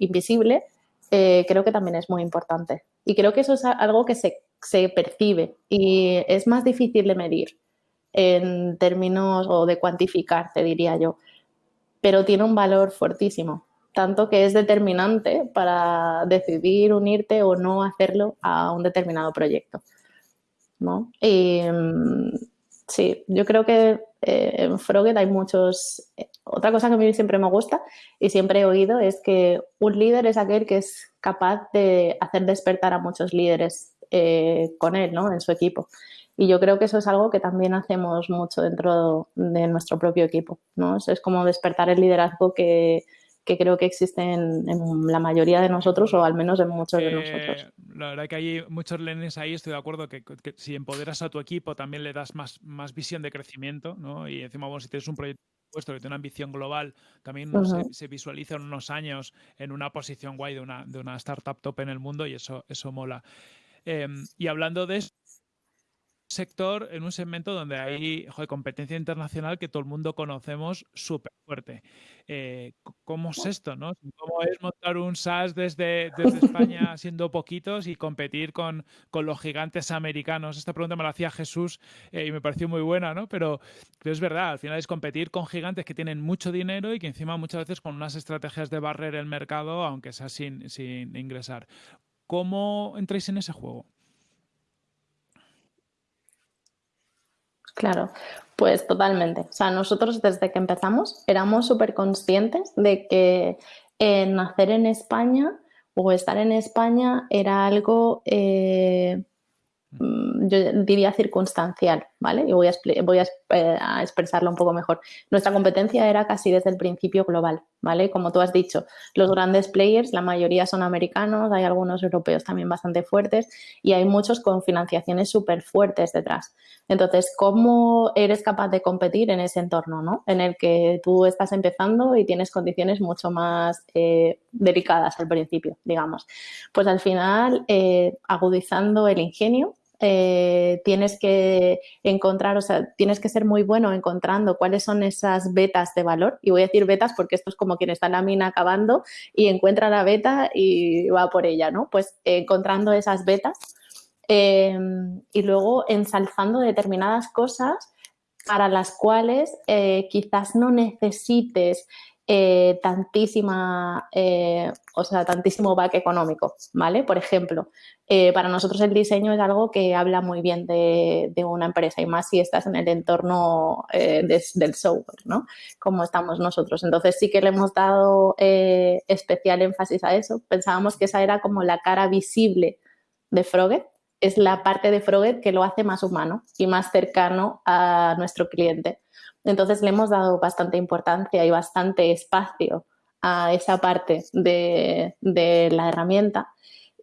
S2: invisible, creo que también es muy importante. Y creo que eso es algo que se, percibe y es más difícil de medir en términos o de cuantificar, te diría yo, pero tiene un valor fortísimo, tanto que es determinante para decidir unirte o no hacerlo a un determinado proyecto. ¿no? Y, mm, sí, yo creo que eh, en Froget hay muchos... Eh, otra cosa que a mí siempre me gusta y siempre he oído es que un líder es aquel que es capaz de hacer despertar a muchos líderes eh, con él, ¿no? En su equipo. Y yo creo que eso es algo que también hacemos mucho dentro de nuestro propio equipo, ¿no? Es como despertar el liderazgo que, creo que existe en, la mayoría de nosotros o al menos en muchos de nosotros.
S1: La verdad que hay muchos lenes ahí, estoy de acuerdo que, si empoderas a tu equipo también le das más, más visión de crecimiento, ¿no? Y encima, bueno, si tienes un proyecto puesto que tiene una ambición global, también se, visualiza en unos años en una posición guay de una, de una startup top en el mundo y eso, eso mola. Em, y hablando de eso, sector, en un segmento donde hay competencia internacional que todo el mundo conocemos súper fuerte. Eh, ¿Cómo es esto? ¿no? ¿Cómo es montar un SaaS desde, desde España siendo poquitos y competir con, con, los gigantes americanos? Esta pregunta me la hacía Jesús eh, y me pareció muy buena, ¿no? Pero, pero, es verdad, al final es competir con gigantes que tienen mucho dinero y que encima muchas veces con unas estrategias de barrer el mercado, aunque sea sin, sin ingresar. ¿Cómo entráis en ese juego?
S2: Claro, pues totalmente. O sea, nosotros desde que empezamos éramos súper conscientes de que nacer en España o estar en España era algo eh, Mm, yo diría circunstancial, ¿vale? Y voy, a, voy eh, a, expresarlo un poco mejor. Nuestra competencia era casi desde el principio global, ¿vale? Como tú has dicho, los grandes players, la mayoría son americanos, hay algunos europeos también bastante fuertes y hay muchos con financiaciones súper fuertes detrás. Entonces, ¿cómo eres capaz de competir en ese entorno, ¿no? En el que tú estás empezando y tienes condiciones mucho más eh, delicadas al principio, digamos. Pues al final, eh, agudizando el ingenio, eh, tienes que encontrar, o sea, tienes que ser muy bueno encontrando cuáles son esas betas de valor. Y voy a decir betas porque esto es como quien está en la mina acabando y encuentra la beta y va por ella, ¿no? Pues encontrando esas betas em, y luego ensalzando determinadas cosas para las cuales eh, quizás no necesites eh, tantísima, eh, o sea, tantísimo back económico, ¿vale? Por ejemplo, eh, para nosotros el diseño es algo que habla muy bien de, una empresa y más si estás en el entorno del software, ¿no? Como estamos nosotros. Entonces sí que le hemos dado especial énfasis a eso. Pensábamos que esa era como la cara visible de Froget, es la parte de Froget que lo hace más humano y más cercano a nuestro cliente. Entonces le hemos dado bastante importancia y bastante espacio a esa parte de, la herramienta.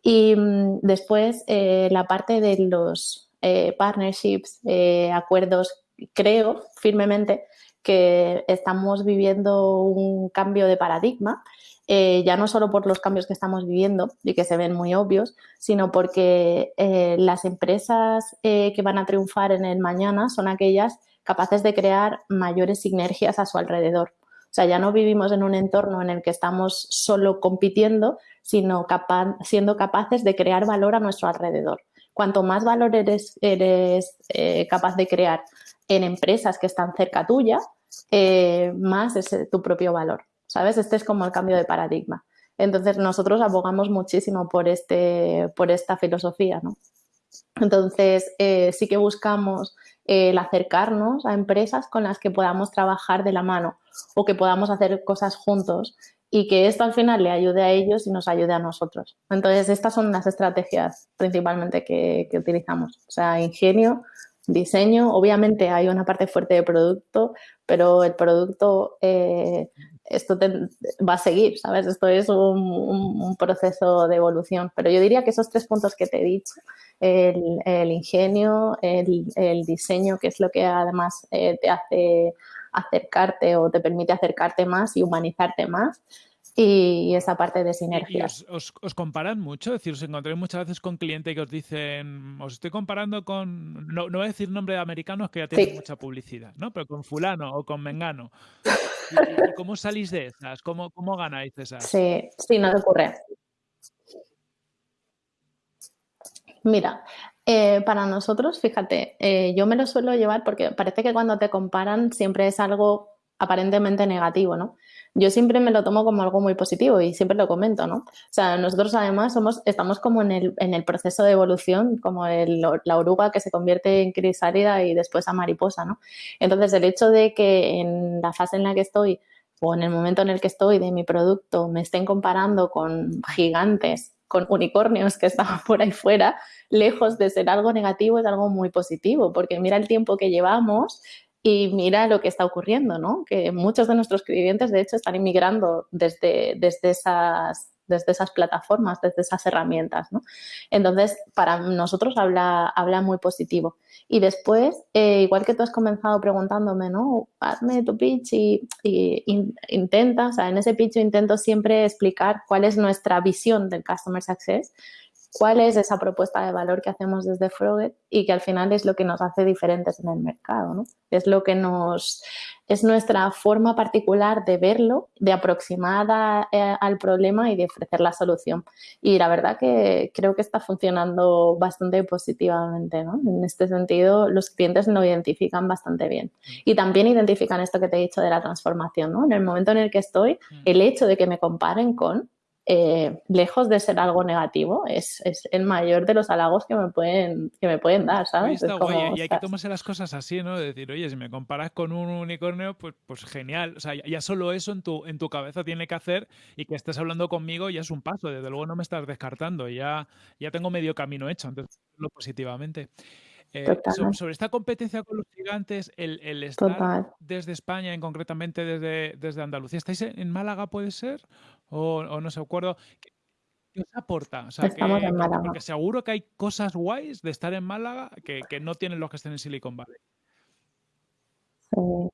S2: Y mm, después eh, la parte de los eh, partnerships, eh, acuerdos, creo firmemente que estamos viviendo un cambio de paradigma, ya no solo por los cambios que estamos viviendo y que se ven muy obvios, sino porque las empresas que van a triunfar en el mañana son aquellas capaces de crear mayores sinergias a su alrededor. O sea, ya no vivimos en un entorno en el que estamos solo compitiendo, sino siendo capaces de crear valor a nuestro alrededor. Cuanto más valor eres, eh, capaz de crear en empresas que están cerca tuya, eh, más es tu propio valor. ¿Sabes? Este es como el cambio de paradigma. Entonces, nosotros abogamos muchísimo por, este, por esta filosofía, ¿no? Entonces, eh, sí que buscamos el acercarnos a empresas con las que podamos trabajar de la mano o que podamos hacer cosas juntos y que esto al final le ayude a ellos y nos ayude a nosotros. Entonces, estas son las estrategias principalmente que, utilizamos. O sea, ingenio, diseño, obviamente hay una parte fuerte de producto, pero el producto, eh, esto va a seguir, ¿sabes? Esto es un, proceso de evolución. Pero yo diría que esos tres puntos que te he dicho el, ingenio, el, diseño, que es lo que además eh, te hace acercarte o te permite acercarte más y humanizarte más y esa parte de sinergia.
S1: Os, comparan mucho? Es decir, os encontráis muchas veces con clientes que os dicen, os estoy comparando con, no, voy a decir nombre de americanos que ya tienen mucha publicidad, ¿no? Pero con fulano o con mengano. cómo salís de esas? ¿Cómo, ¿Cómo ganáis esas?
S2: Sí, sí, no te ocurre. Mira, eh, para nosotros, fíjate, eh, yo me lo suelo llevar porque parece que cuando te comparan siempre es algo aparentemente negativo, ¿no? Yo siempre me lo tomo como algo muy positivo y siempre lo comento, ¿no? O sea, nosotros además somos, estamos como en el, en el proceso de evolución, como la oruga que se convierte en crisálida y después a mariposa, ¿no? Entonces, el hecho de que en la fase en la que estoy o en el momento en el que estoy de mi producto me estén comparando con gigantes con unicornios que estaban por ahí fuera, lejos de ser algo negativo, es algo muy positivo, porque mira el tiempo que llevamos y mira lo que está ocurriendo, ¿no? Que muchos de nuestros clientes, de hecho, están inmigrando desde, desde esas desde esas plataformas, desde esas herramientas. ¿no? Entonces, para nosotros habla, habla muy positivo. Y después, eh, igual que tú has comenzado preguntándome, ¿no? Hazme tu pitch y, intenta, o sea, en ese pitch intento siempre explicar cuál es nuestra visión del Customer Success cuál es esa propuesta de valor que hacemos desde Froget y que al final es lo que nos hace diferentes en el mercado, ¿no? Es lo que nos es nuestra forma particular de verlo, de aproximar eh, al problema y de ofrecer la solución. Y la verdad que creo que está funcionando bastante positivamente, ¿no? En este sentido, los clientes lo identifican bastante bien. Y también identifican esto que te he dicho de la transformación, ¿no? En el momento en el que estoy, mm. el hecho de que me comparen con eh, lejos de ser algo negativo, es, el mayor de los halagos que me pueden, que me pueden dar, ¿sabes?
S1: y hay que tomarse las cosas así, ¿no? De decir, oye, si me comparas con un unicornio, pues, pues genial. O sea, ya solo eso en tu, en tu cabeza tiene que hacer y que estés hablando conmigo ya es un paso. Desde luego no me estás descartando, ya, ya tengo medio camino hecho, entonces lo positivamente. Eh, sobre, esta competencia con los gigantes, el, el estar desde España, en concretamente desde, desde Andalucía, ¿estáis en Málaga, puede ser? O, no sé, acuerdo. ¿Qué, os aporta? O sea,
S2: Estamos en Málaga.
S1: Porque seguro que hay cosas guays de estar en Málaga que, que no tienen los que estén en Silicon Valley.
S2: Sí.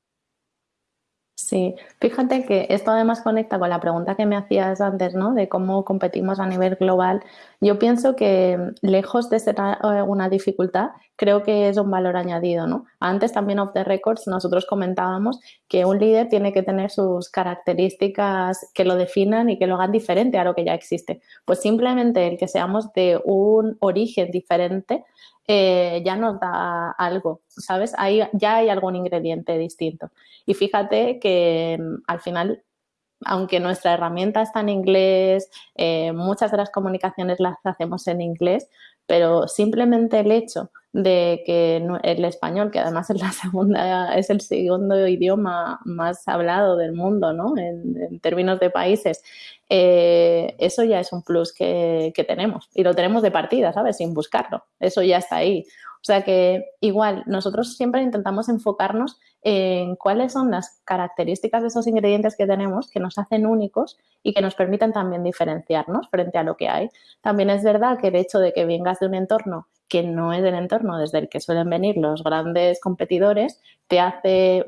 S2: Sí, fíjate que esto además conecta con la pregunta que me hacías antes, ¿no? De cómo competimos a nivel global. Yo pienso que lejos de ser eh, una dificultad, creo que es un valor añadido, ¿no? Antes también off the records nosotros comentábamos que un líder tiene que tener sus características que lo definan y que lo hagan diferente a lo que ya existe. Pues simplemente el que seamos de un origen diferente eh, ya nos da algo, ¿sabes? Ahí ya hay algún ingrediente distinto. Y fíjate que mm, al final, aunque nuestra herramienta está en inglés, eh, muchas de las comunicaciones las hacemos en inglés, pero simplemente el hecho de que el español, que además es la segunda, es el segundo idioma más hablado del mundo, ¿no? En, términos de países, eh, eso ya es un plus que, que, tenemos y lo tenemos de partida, ¿sabes? Sin buscarlo. Eso ya está ahí. O sea que igual nosotros siempre intentamos enfocarnos en cuáles son las características de esos ingredientes que tenemos que nos hacen únicos y que nos permiten también diferenciarnos frente a lo que hay. También es verdad que el hecho de que vengas de un entorno que no es el entorno desde el que suelen venir los grandes competidores, te hace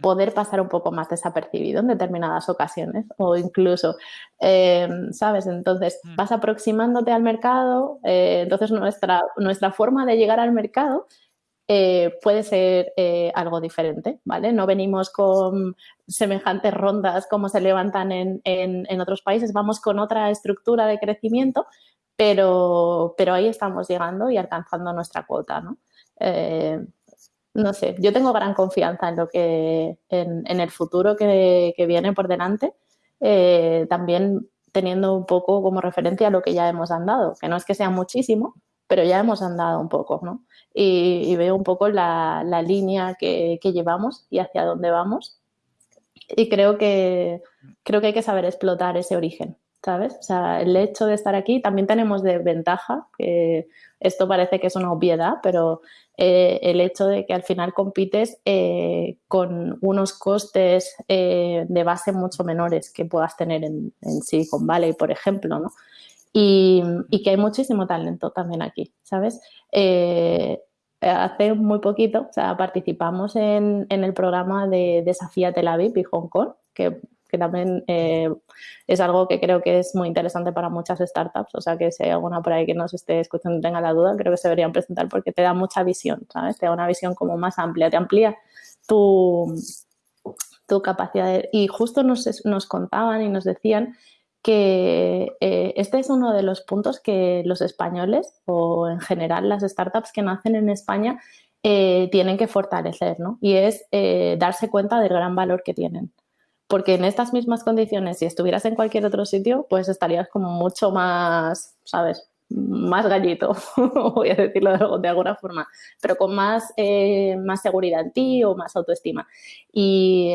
S2: poder pasar un poco más desapercibido en determinadas ocasiones o incluso, em, ¿sabes? Entonces mm. vas aproximándote al mercado, eh, entonces nuestra, nuestra forma de llegar al mercado eh, puede ser eh, algo diferente, ¿vale? No venimos con semejantes rondas como se levantan en, en, otros países, vamos con otra estructura de crecimiento, pero, pero ahí estamos llegando y alcanzando nuestra cuota, ¿no? no sé, yo tengo gran confianza en lo que, en, el futuro que, viene por delante, eh, también teniendo un poco como referencia lo que ya hemos andado, que no es que sea muchísimo, pero ya hemos andado un poco, ¿no? Y, veo un poco la, línea que, llevamos y hacia dónde vamos. Y creo que, creo que hay que saber explotar ese origen, ¿sabes? O sea, el hecho de estar aquí también tenemos de ventaja, que esto parece que es una obviedad, pero eh, el hecho de que al final compites eh, con unos costes eh, de base mucho menores que puedas tener en, Silicon Valley, por ejemplo, ¿no? Y, que hay muchísimo talento también aquí, ¿sabes? hace muy poquito, o sea, participamos en, en el programa de Desafía Tel Aviv y Hong Kong, que que también eh, es algo que creo que es muy interesante para muchas startups. O sea, que si hay alguna por ahí que nos esté escuchando y tenga la duda, creo que se deberían presentar porque te da mucha visión, ¿sabes? Te da una visión como más amplia, te amplía tu, tu capacidad. y justo nos, nos contaban y nos decían que eh, este es uno de los puntos que los españoles o en general las startups que nacen en España eh, tienen que fortalecer, ¿no? Y es darse cuenta del gran valor que tienen porque en estas mismas condiciones, si estuvieras en cualquier otro sitio, pues estarías como mucho más, ¿sabes? Más gallito, voy a decirlo de, alguna forma, pero con más, eh, más seguridad en ti o más autoestima. Y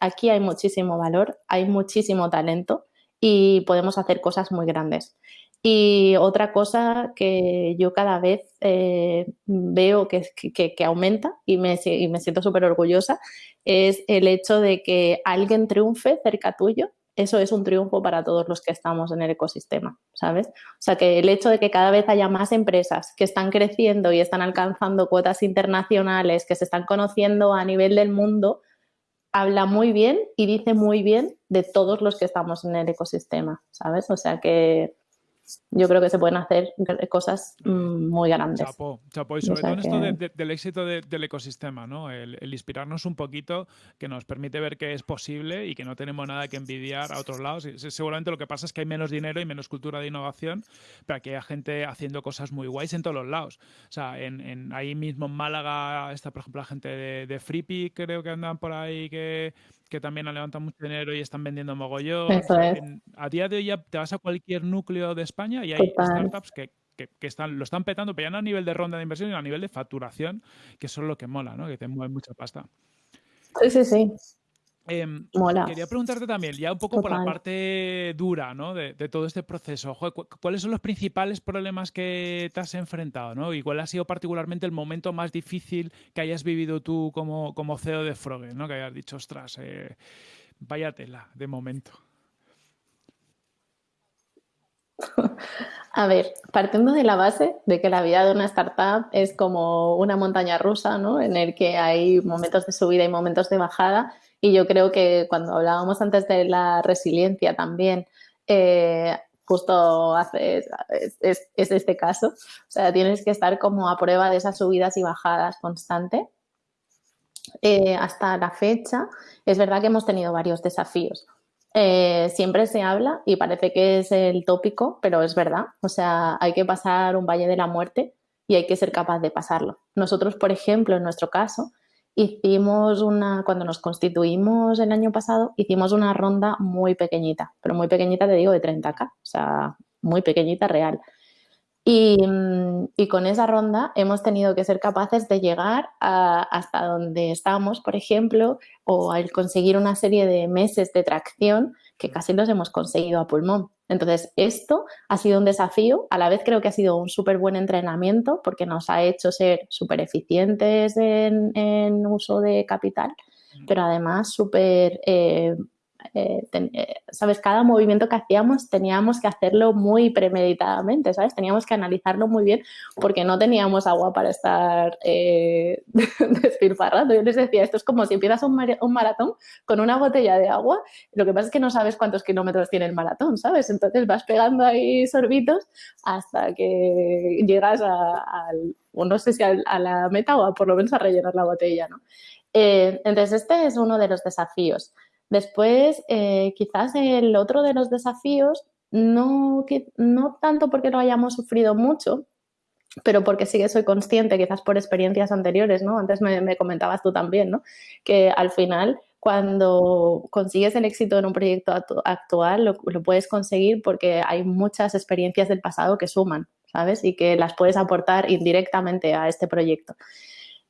S2: aquí hay muchísimo valor, hay muchísimo talento y podemos hacer cosas muy grandes. Y otra cosa que yo cada vez eh, veo que, que, aumenta y me, y me siento súper orgullosa es el hecho de que alguien triunfe cerca tuyo. Eso es un triunfo para todos los que estamos en el ecosistema, ¿sabes? O sea, que el hecho de que cada vez haya más empresas que están creciendo y están alcanzando cuotas internacionales, que se están conociendo a nivel del mundo, habla muy bien y dice muy bien de todos los que estamos en el ecosistema, ¿sabes? O sea que yo creo que se pueden hacer cosas mm, muy grandes.
S1: Chapo, chapo. Y sobre todo esto del éxito del ecosistema, ¿no? El, inspirarnos un poquito que nos permite ver que es posible y que no tenemos nada que envidiar a otros lados. Seguramente lo que pasa es que hay menos dinero y menos cultura de innovación, pero que hay gente haciendo cosas muy guays en todos los lados. O sea, en, ahí mismo en Málaga está, por ejemplo, la gente de, de creo que andan por ahí que que también han levantado mucho dinero y están vendiendo mogollón. a día de hoy ya te vas a cualquier núcleo de España y hay startups que, están, lo están petando, pero ya no a nivel de ronda de inversión, sino a nivel de facturación, que eso es lo que mola, ¿no? Que te mueve mucha pasta.
S2: Sí, sí, sí.
S1: Em, quería preguntarte también, ya un poco por la parte dura ¿no? de, todo este proceso. ¿Cuáles son los principales problemas que te has enfrentado? ¿no? ¿Y cuál ha sido particularmente el momento más difícil que hayas vivido tú como, como CEO de Froge? ¿no? Que hayas dicho, ostras, eh, vaya tela de momento.
S2: A ver, partiendo de la base de que la vida de una startup es como una montaña rusa, ¿no? En el que hay momentos de subida y momentos de bajada y yo creo que cuando hablábamos antes de la resiliencia también, eh, justo hace, es, este caso. O sea, tienes que estar como a prueba de esas subidas y bajadas constante. Eh, hasta la fecha, es verdad que hemos tenido varios desafíos. Eh, siempre se habla y parece que es el tópico, pero es verdad. O sea, hay que pasar un valle de la muerte y hay que ser capaz de pasarlo. Nosotros, por ejemplo, en nuestro caso, hicimos una, cuando nos constituimos el año pasado, hicimos una ronda muy pequeñita, pero muy pequeñita te digo de 30k, o sea, muy pequeñita real. Y, y, con esa ronda hemos tenido que ser capaces de llegar hasta donde estamos, por ejemplo, o al conseguir una serie de meses de tracción que casi los hemos conseguido a pulmón. Entonces, esto ha sido un desafío, a la vez creo que ha sido un súper buen entrenamiento porque nos ha hecho ser súper eficientes en, en, uso de capital, pero además súper eh, eh, eh, ¿sabes? Cada movimiento que hacíamos teníamos que hacerlo muy premeditadamente, ¿sabes? Teníamos que analizarlo muy bien porque no teníamos agua para estar eh, despilfarrando. Yo les decía, esto es como si empiezas un, maratón con una botella de agua, lo que pasa es que no sabes cuántos kilómetros tiene el maratón, ¿sabes? Entonces vas pegando ahí sorbitos hasta que llegas a, no a, la meta o por lo menos a rellenar la botella, ¿no? entonces, este es uno de los desafíos. Después, eh, quizás el otro de los desafíos, no, no tanto porque lo hayamos sufrido mucho, pero porque sí que soy consciente, quizás por experiencias anteriores, ¿no? Antes me, comentabas tú también, ¿no? Que al final, cuando consigues el éxito en un proyecto actual, lo, lo, puedes conseguir porque hay muchas experiencias del pasado que suman, ¿sabes? Y que las puedes aportar indirectamente a este proyecto.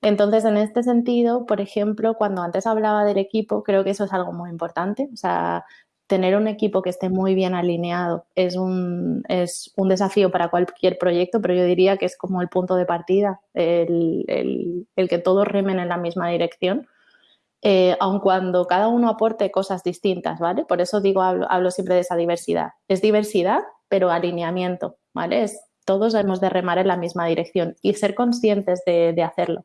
S2: Entonces, en este sentido, por ejemplo, cuando antes hablaba del equipo, creo que eso es algo muy importante. O sea, tener un equipo que esté muy bien alineado es un, es un desafío para cualquier proyecto, pero yo diría que es como el punto de partida, el, que todos remen en la misma dirección. Eh, aun cuando cada uno aporte cosas distintas, ¿vale? Por eso digo, hablo, siempre de esa diversidad. Es diversidad, pero alineamiento, ¿vale? Es, todos hemos de remar en la misma dirección y ser conscientes de hacerlo.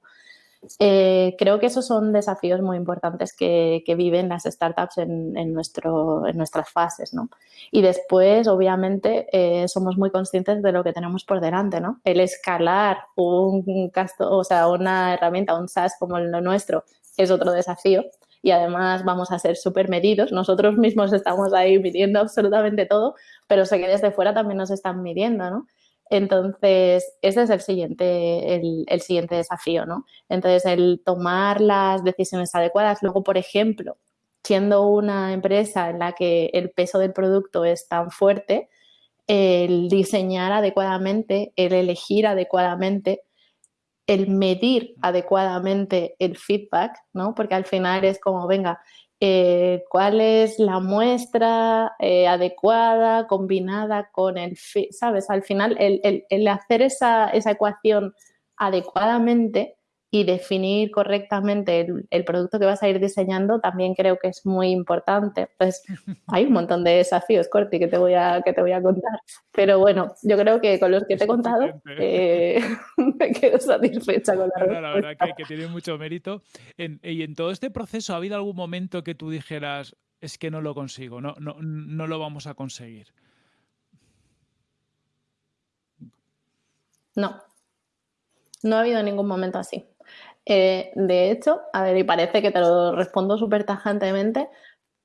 S2: Eh, creo que esos son desafíos muy importantes que, viven las startups en, nuestro, en nuestras fases, ¿no? Y después, obviamente, eh, somos muy conscientes de lo que tenemos por delante, ¿no? El escalar un casto, o sea, una herramienta, un SaaS como el nuestro, es otro desafío. Y además vamos a ser súper medidos. Nosotros mismos estamos ahí midiendo absolutamente todo, pero sé que desde fuera también nos están midiendo, ¿no? Entonces, ese es el siguiente, el, siguiente desafío, ¿no? Entonces, el tomar las decisiones adecuadas. Luego, por ejemplo, siendo una empresa en la que el peso del producto es tan fuerte, el diseñar adecuadamente, el elegir adecuadamente, el medir adecuadamente el feedback, ¿no? Porque al final es como, venga, eh, cuál es la muestra eh, adecuada, combinada con el, ¿sabes? Al final, el, hacer esa, esa, ecuación adecuadamente y definir correctamente el, producto que vas a ir diseñando también creo que es muy importante. Pues hay un montón de desafíos, Corti, que te voy a, que te voy a contar. Pero bueno, yo creo que con los que te he contado eh, me quedo satisfecha con la
S1: respuesta. La verdad que, que, tiene mucho mérito. y en todo este proceso, ¿ha habido algún momento que tú dijeras, es que no lo consigo, no, no, no lo vamos a conseguir?
S2: No, no ha habido ningún momento así. Eh, de hecho, a ver, y parece que te lo respondo súper tajantemente,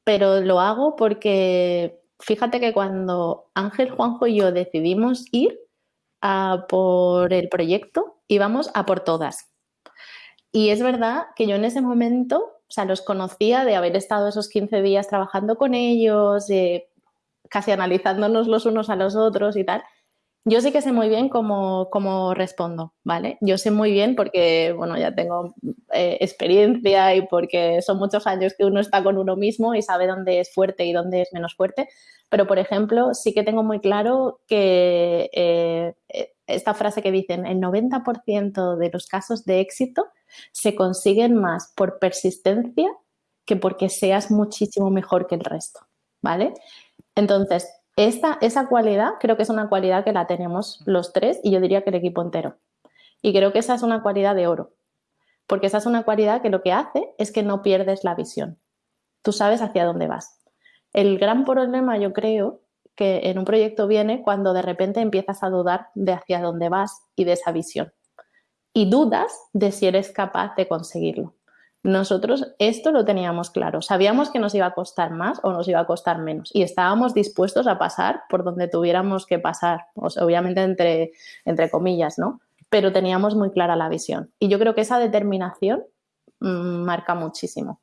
S2: pero lo hago porque fíjate que cuando Ángel, Juanjo y yo decidimos ir a por el proyecto, íbamos a por todas. Y es verdad que yo en ese momento sea, los conocía de haber estado esos 15 días trabajando con ellos, casi analizándonos los unos a los otros y tal. Yo sí que sé muy bien cómo, cómo respondo, ¿vale? Yo sé muy bien porque, bueno, ya tengo eh, experiencia y porque son muchos años que uno está con uno mismo y sabe dónde es fuerte y dónde es menos fuerte. Pero, por ejemplo, sí que tengo muy claro que eh, esta frase que dicen, el 90% de los casos de éxito se consiguen más por persistencia que porque seas muchísimo mejor que el resto, ¿vale? Entonces, esta, esa cualidad creo que es una cualidad que la tenemos los tres y yo diría que el equipo entero. Y creo que esa es una cualidad de oro, porque esa es una cualidad que lo que hace es que no pierdes la visión. Tú sabes hacia dónde vas. El gran problema, yo creo, que en un proyecto viene cuando de repente empiezas a dudar de hacia dónde vas y de esa visión. Y dudas de si eres capaz de conseguirlo. Nosotros esto lo teníamos claro, sabíamos que nos iba a costar más o nos iba a costar menos y estábamos dispuestos a pasar por donde tuviéramos que pasar, obviamente entre, entre comillas, ¿no? Pero teníamos muy clara la visión y yo creo que esa determinación mm, marca muchísimo.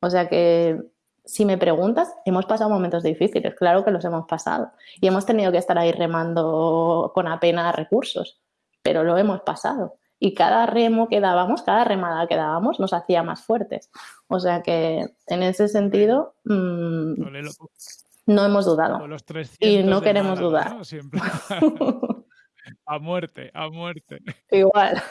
S2: O sea que si me preguntas, hemos pasado momentos difíciles, claro que los hemos pasado y hemos tenido que estar ahí remando con apenas recursos, pero lo hemos pasado y cada remo que dábamos, cada remada que dábamos nos hacía más fuertes. O sea que en ese sentido mm, no hemos dudado y no queremos dudar.
S1: a muerte, a muerte.
S2: Igual.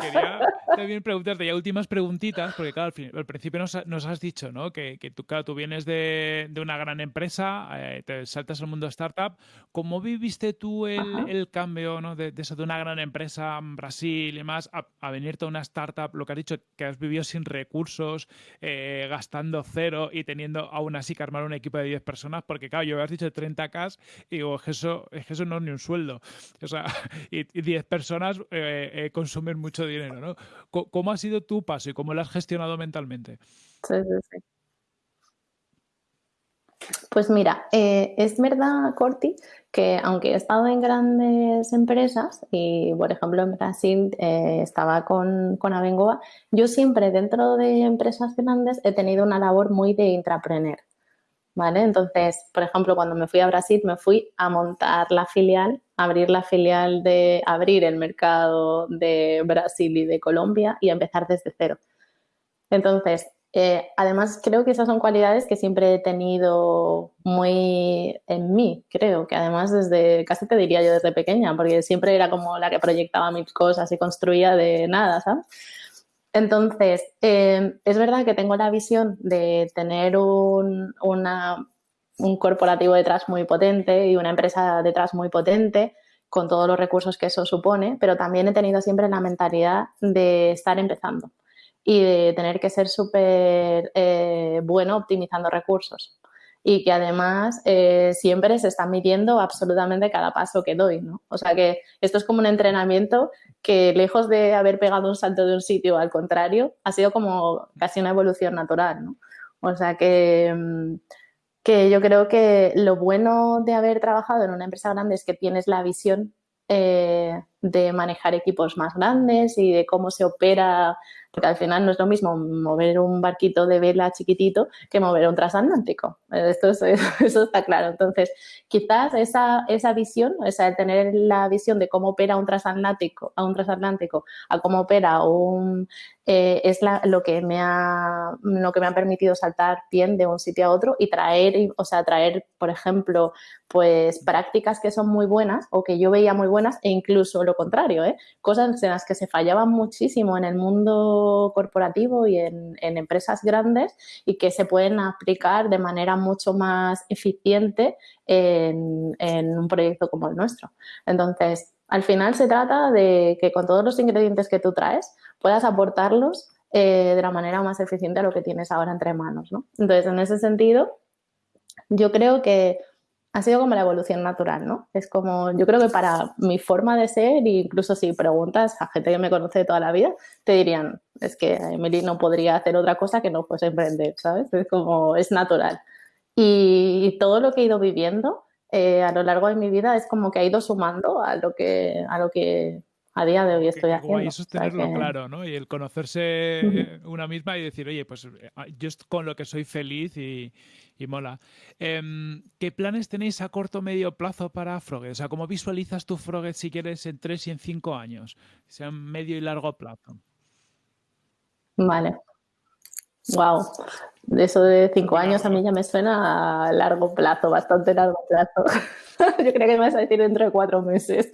S1: Quería también preguntarte ya últimas preguntitas, porque claro, al, principio nos, has dicho ¿no? que, tú, tú vienes de, una gran empresa, eh, te saltas al mundo startup. ¿Cómo viviste tú el, cambio ¿no? de, eso, de una gran empresa en Brasil y más, a, venirte a una startup? Lo que has dicho, que has vivido sin recursos, eh, gastando cero y teniendo aún así que armar un equipo de 10 personas, porque claro, yo has dicho 30K y digo, es que eso, eso no es ni un sueldo. O sea, y, 10 personas eh, mucho dinero, ¿no? ¿Cómo ha sido tu paso y cómo lo has gestionado mentalmente?
S2: Sí, sí, sí. Pues mira, eh, es verdad, Corti, que aunque he estado en grandes empresas y, por ejemplo, en Brasil eh, estaba con, con Abengoa, yo siempre dentro de empresas grandes he tenido una labor muy de intraprener. ¿Vale? Entonces, por ejemplo, cuando me fui a Brasil, me fui a montar la filial, abrir la filial de, abrir el mercado de Brasil y de Colombia y empezar desde cero. Entonces, eh, además, creo que esas son cualidades que siempre he tenido muy en mí, creo que además desde, casi te diría yo desde pequeña, porque siempre era como la que proyectaba mis cosas y construía de nada, ¿sabes? Entonces, em, es verdad que tengo la visión de tener un, un corporativo detrás muy potente y una empresa detrás muy potente con todos los recursos que eso supone, pero también he tenido siempre la mentalidad de estar empezando y de tener que ser súper eh, bueno optimizando recursos y que además eh, siempre se está midiendo absolutamente cada paso que doy, ¿no? O sea que esto es como un entrenamiento que lejos de haber pegado un salto de un sitio al contrario, ha sido como casi una evolución natural, ¿no? O sea que, mm, que yo creo que lo bueno de haber trabajado en una empresa grande es que tienes la visión eh, de manejar equipos más grandes y de cómo se opera porque al final no es lo mismo mover un barquito de vela chiquitito que mover un transatlántico. Esto eso está claro. Entonces, quizás esa, esa visión, o sea, tener la visión de cómo opera un transatlántico, a un transatlántico, a cómo opera un, eh, es lo, que me ha, lo que me ha permitido saltar bien de un sitio a otro y traer, o sea, traer, por ejemplo, pues prácticas que son muy buenas o que yo veía muy buenas e incluso lo contrario, ¿eh? cosas en las que se fallaban muchísimo en el mundo corporativo y en, empresas grandes y que se pueden aplicar de manera mucho más eficiente en, un proyecto como el nuestro. Entonces, al final se trata de que con todos los ingredientes que tú traes puedas aportarlos eh, de la manera más eficiente a lo que tienes ahora entre manos. ¿no? Entonces, en ese sentido, yo creo que ha sido como la evolución natural, ¿no? Es como, yo creo que para mi forma de ser, incluso si preguntas a gente que me conoce de toda la vida, te dirían, es que Emily no podría hacer otra cosa que no fuese emprender, ¿sabes? Es como, es natural. Y, todo lo que he ido viviendo eh, a lo largo de mi vida es como que ha ido sumando a lo que, a lo que, a día de hoy estoy haciendo.
S1: eso es tenerlo claro, ¿no? Y el conocerse una misma y decir, oye, pues eh, ah, yo con lo que soy feliz y, mola. Em, ¿Qué planes tenéis a corto o medio plazo para Froget? O sea, ¿cómo visualizas tu Froget si quieres en tres y en cinco años? Sea medio y largo plazo.
S2: Vale. Wow. Eso de cinco años a mí ya me suena a largo plazo, bastante largo plazo. Yo creo que me vas a decir dentro de cuatro meses.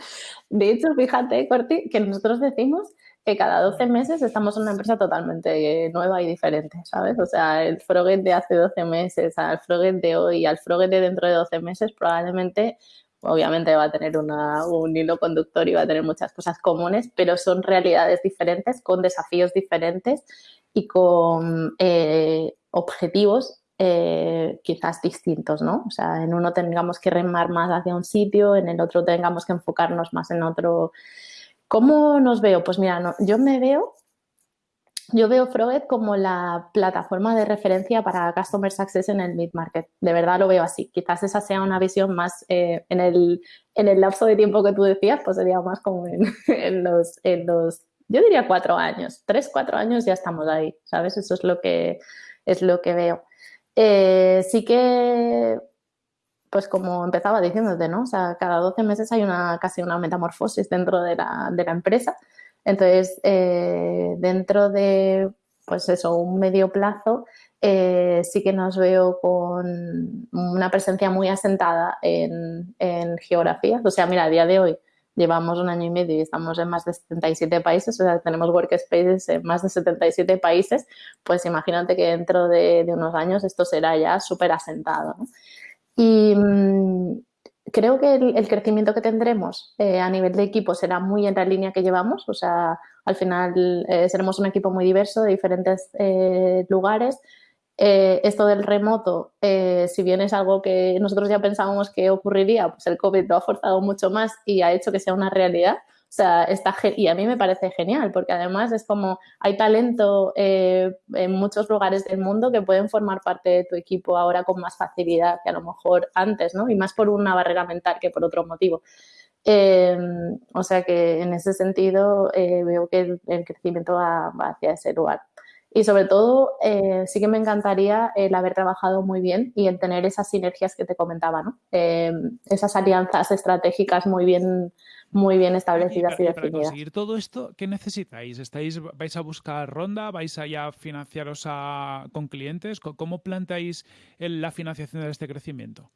S2: De hecho, fíjate, Corti, que nosotros decimos que cada 12 meses estamos en una empresa totalmente nueva y diferente, ¿sabes? O sea, el Froget de hace 12 meses al Froget de hoy, al Froget de dentro de 12 meses, probablemente, obviamente va a tener un hilo conductor y va a tener muchas cosas comunes, pero son realidades diferentes, con desafíos diferentes y con eh, objetivos eh, quizás distintos, ¿no? O sea, en uno tengamos que remar más hacia un sitio, en el otro tengamos que enfocarnos más en otro. ¿Cómo nos veo? Pues mira, yo me veo, yo veo Froget como la plataforma de referencia para Customer Success en el mid-market. De verdad lo veo así. Quizás esa sea una visión más eh, en, el, en el lapso de tiempo que tú decías, pues sería más como en, los, en los yo diría cuatro años, tres, cuatro años ya estamos ahí, ¿sabes? Eso es lo que, es lo que veo. Eh, sí que, pues como empezaba diciéndote, ¿no? O sea, cada 12 meses hay una, casi una metamorfosis dentro de la, de la empresa. Entonces, eh, dentro de, pues eso, un medio plazo, eh, sí que nos veo con una presencia muy asentada en, en. O sea, mira, a día de hoy llevamos un año y medio y estamos en más de 77 países, o sea, tenemos workspaces en más de 77 países, pues imagínate que dentro de, unos años esto será ya súper asentado. Y mm, creo que el, crecimiento que tendremos eh, a nivel de equipo será muy en la línea que llevamos, o sea, al final eh, seremos un equipo muy diverso de diferentes eh, lugares, eh, esto del remoto, eh, si bien es algo que nosotros ya pensábamos que ocurriría, pues el COVID lo ha forzado mucho más y ha hecho que sea una realidad. O sea, está y a mí me parece genial porque además es como hay talento eh, en muchos lugares del mundo que pueden formar parte de tu equipo ahora con más facilidad que a lo mejor antes, ¿no? Y más por una barrera mental que por otro motivo. o sea que en ese sentido veo que el, crecimiento va, hacia ese lugar. Y sobre todo, eh, sí que me encantaría el haber trabajado muy bien y el tener esas sinergias que te comentaba, ¿no? Eh, esas alianzas estratégicas muy bien, muy bien establecidas y, definidas. Para
S1: conseguir todo esto, ¿qué necesitáis? ¿Estáis, ¿Vais a buscar ronda? ¿Vais a ya financiaros con clientes? ¿Cómo planteáis la financiación de este crecimiento?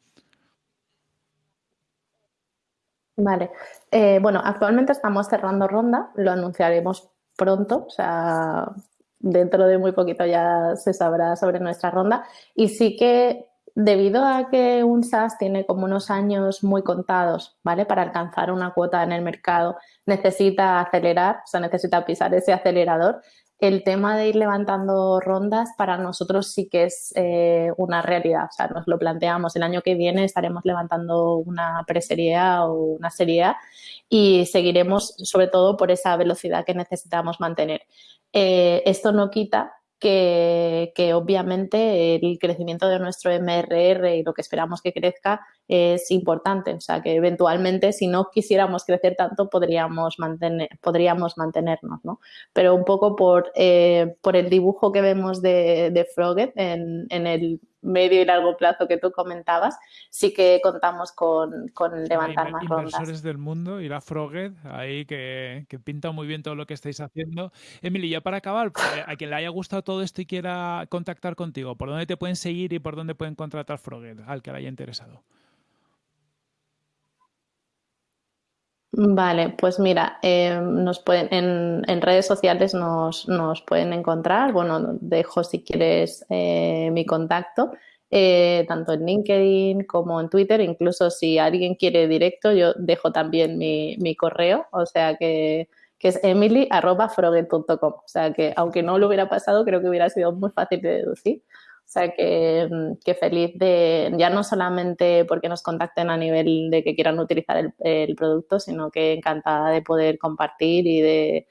S2: Vale. Eh, bueno, actualmente estamos cerrando ronda, lo anunciaremos pronto, o sea, dentro de muy poquito ya se sabrá sobre nuestra ronda. Y sí que debido a que un SaaS tiene como unos años muy contados, ¿vale? Para alcanzar una cuota en el mercado, necesita acelerar, o sea, necesita pisar ese acelerador. El tema de ir levantando rondas para nosotros sí que es eh, una realidad. O sea, nos lo planteamos. El año que viene estaremos levantando una preserie o una serie y seguiremos sobre todo por esa velocidad que necesitamos mantener. Eh, esto no quita que, obviamente el crecimiento de nuestro MRR y lo que esperamos que crezca es importante. O sea, que eventualmente si no quisiéramos crecer tanto podríamos, mantener, podríamos mantenernos, ¿no? Pero un poco por, eh, por el dibujo que vemos de, de Froget en, en el medio y largo plazo que tú comentabas, sí que contamos con, con levantar más rondas.
S1: Inversores del mundo y la Froget, ahí que, que, pinta muy bien todo lo que estáis haciendo. Emily, ya para acabar, pues, a quien le haya gustado todo esto y quiera contactar contigo, ¿por dónde te pueden seguir y por dónde pueden contratar Froget al que le haya interesado?
S2: Vale, pues mira, eh, nos pueden, en, en, redes sociales nos, nos, pueden encontrar. Bueno, dejo si quieres eh, mi contacto, eh, tanto en LinkedIn como en Twitter. Incluso si alguien quiere directo, yo dejo también mi, mi correo, o sea que, que es emily.froget.com. O sea que aunque no lo hubiera pasado, creo que hubiera sido muy fácil de deducir. O sea que, mm, que, feliz de, ya no solamente porque nos contacten a nivel de que quieran utilizar el, el, producto, sino que encantada de poder compartir y de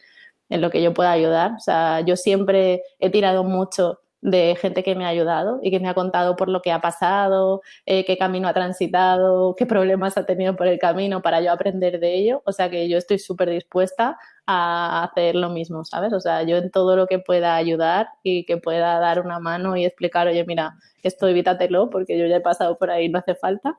S2: en lo que yo pueda ayudar. O sea, yo siempre he tirado mucho de gente que me ha ayudado y que me ha contado por lo que ha pasado, eh, qué camino ha transitado, qué problemas ha tenido por el camino para yo aprender de ello. O sea que yo estoy súper dispuesta a hacer lo mismo, ¿sabes? O sea, yo en todo lo que pueda ayudar y que pueda dar una mano y explicar, oye, mira, esto evítatelo porque yo ya he pasado por ahí, no hace falta,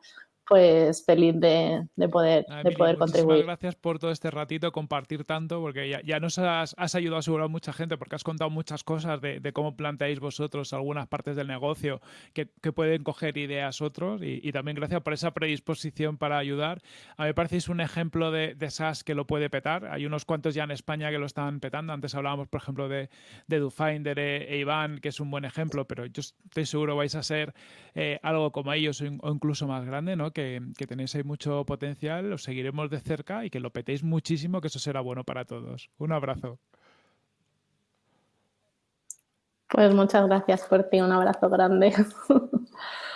S2: pues feliz de, poder, de poder contribuir.
S1: Gracias por todo este ratito, compartir tanto, porque ya, ya nos has, ayudado a asegurar mucha gente, porque has contado muchas cosas de, cómo planteáis vosotros algunas partes del negocio que, pueden coger ideas otros, y, también gracias por esa predisposición para ayudar. A mí me parecéis un ejemplo de, de SaaS que lo puede petar. Hay unos cuantos ya en España que lo están petando. Antes hablábamos, por ejemplo, de, de DoFinder e, e Iván, que es un buen ejemplo, pero yo estoy seguro vais a ser eh, algo como ellos o incluso más grande, ¿no? Que, tenéis ahí mucho potencial, os seguiremos de cerca y que lo petéis muchísimo, que eso será bueno para todos. Un abrazo.
S2: Pues muchas gracias por ti, un abrazo grande.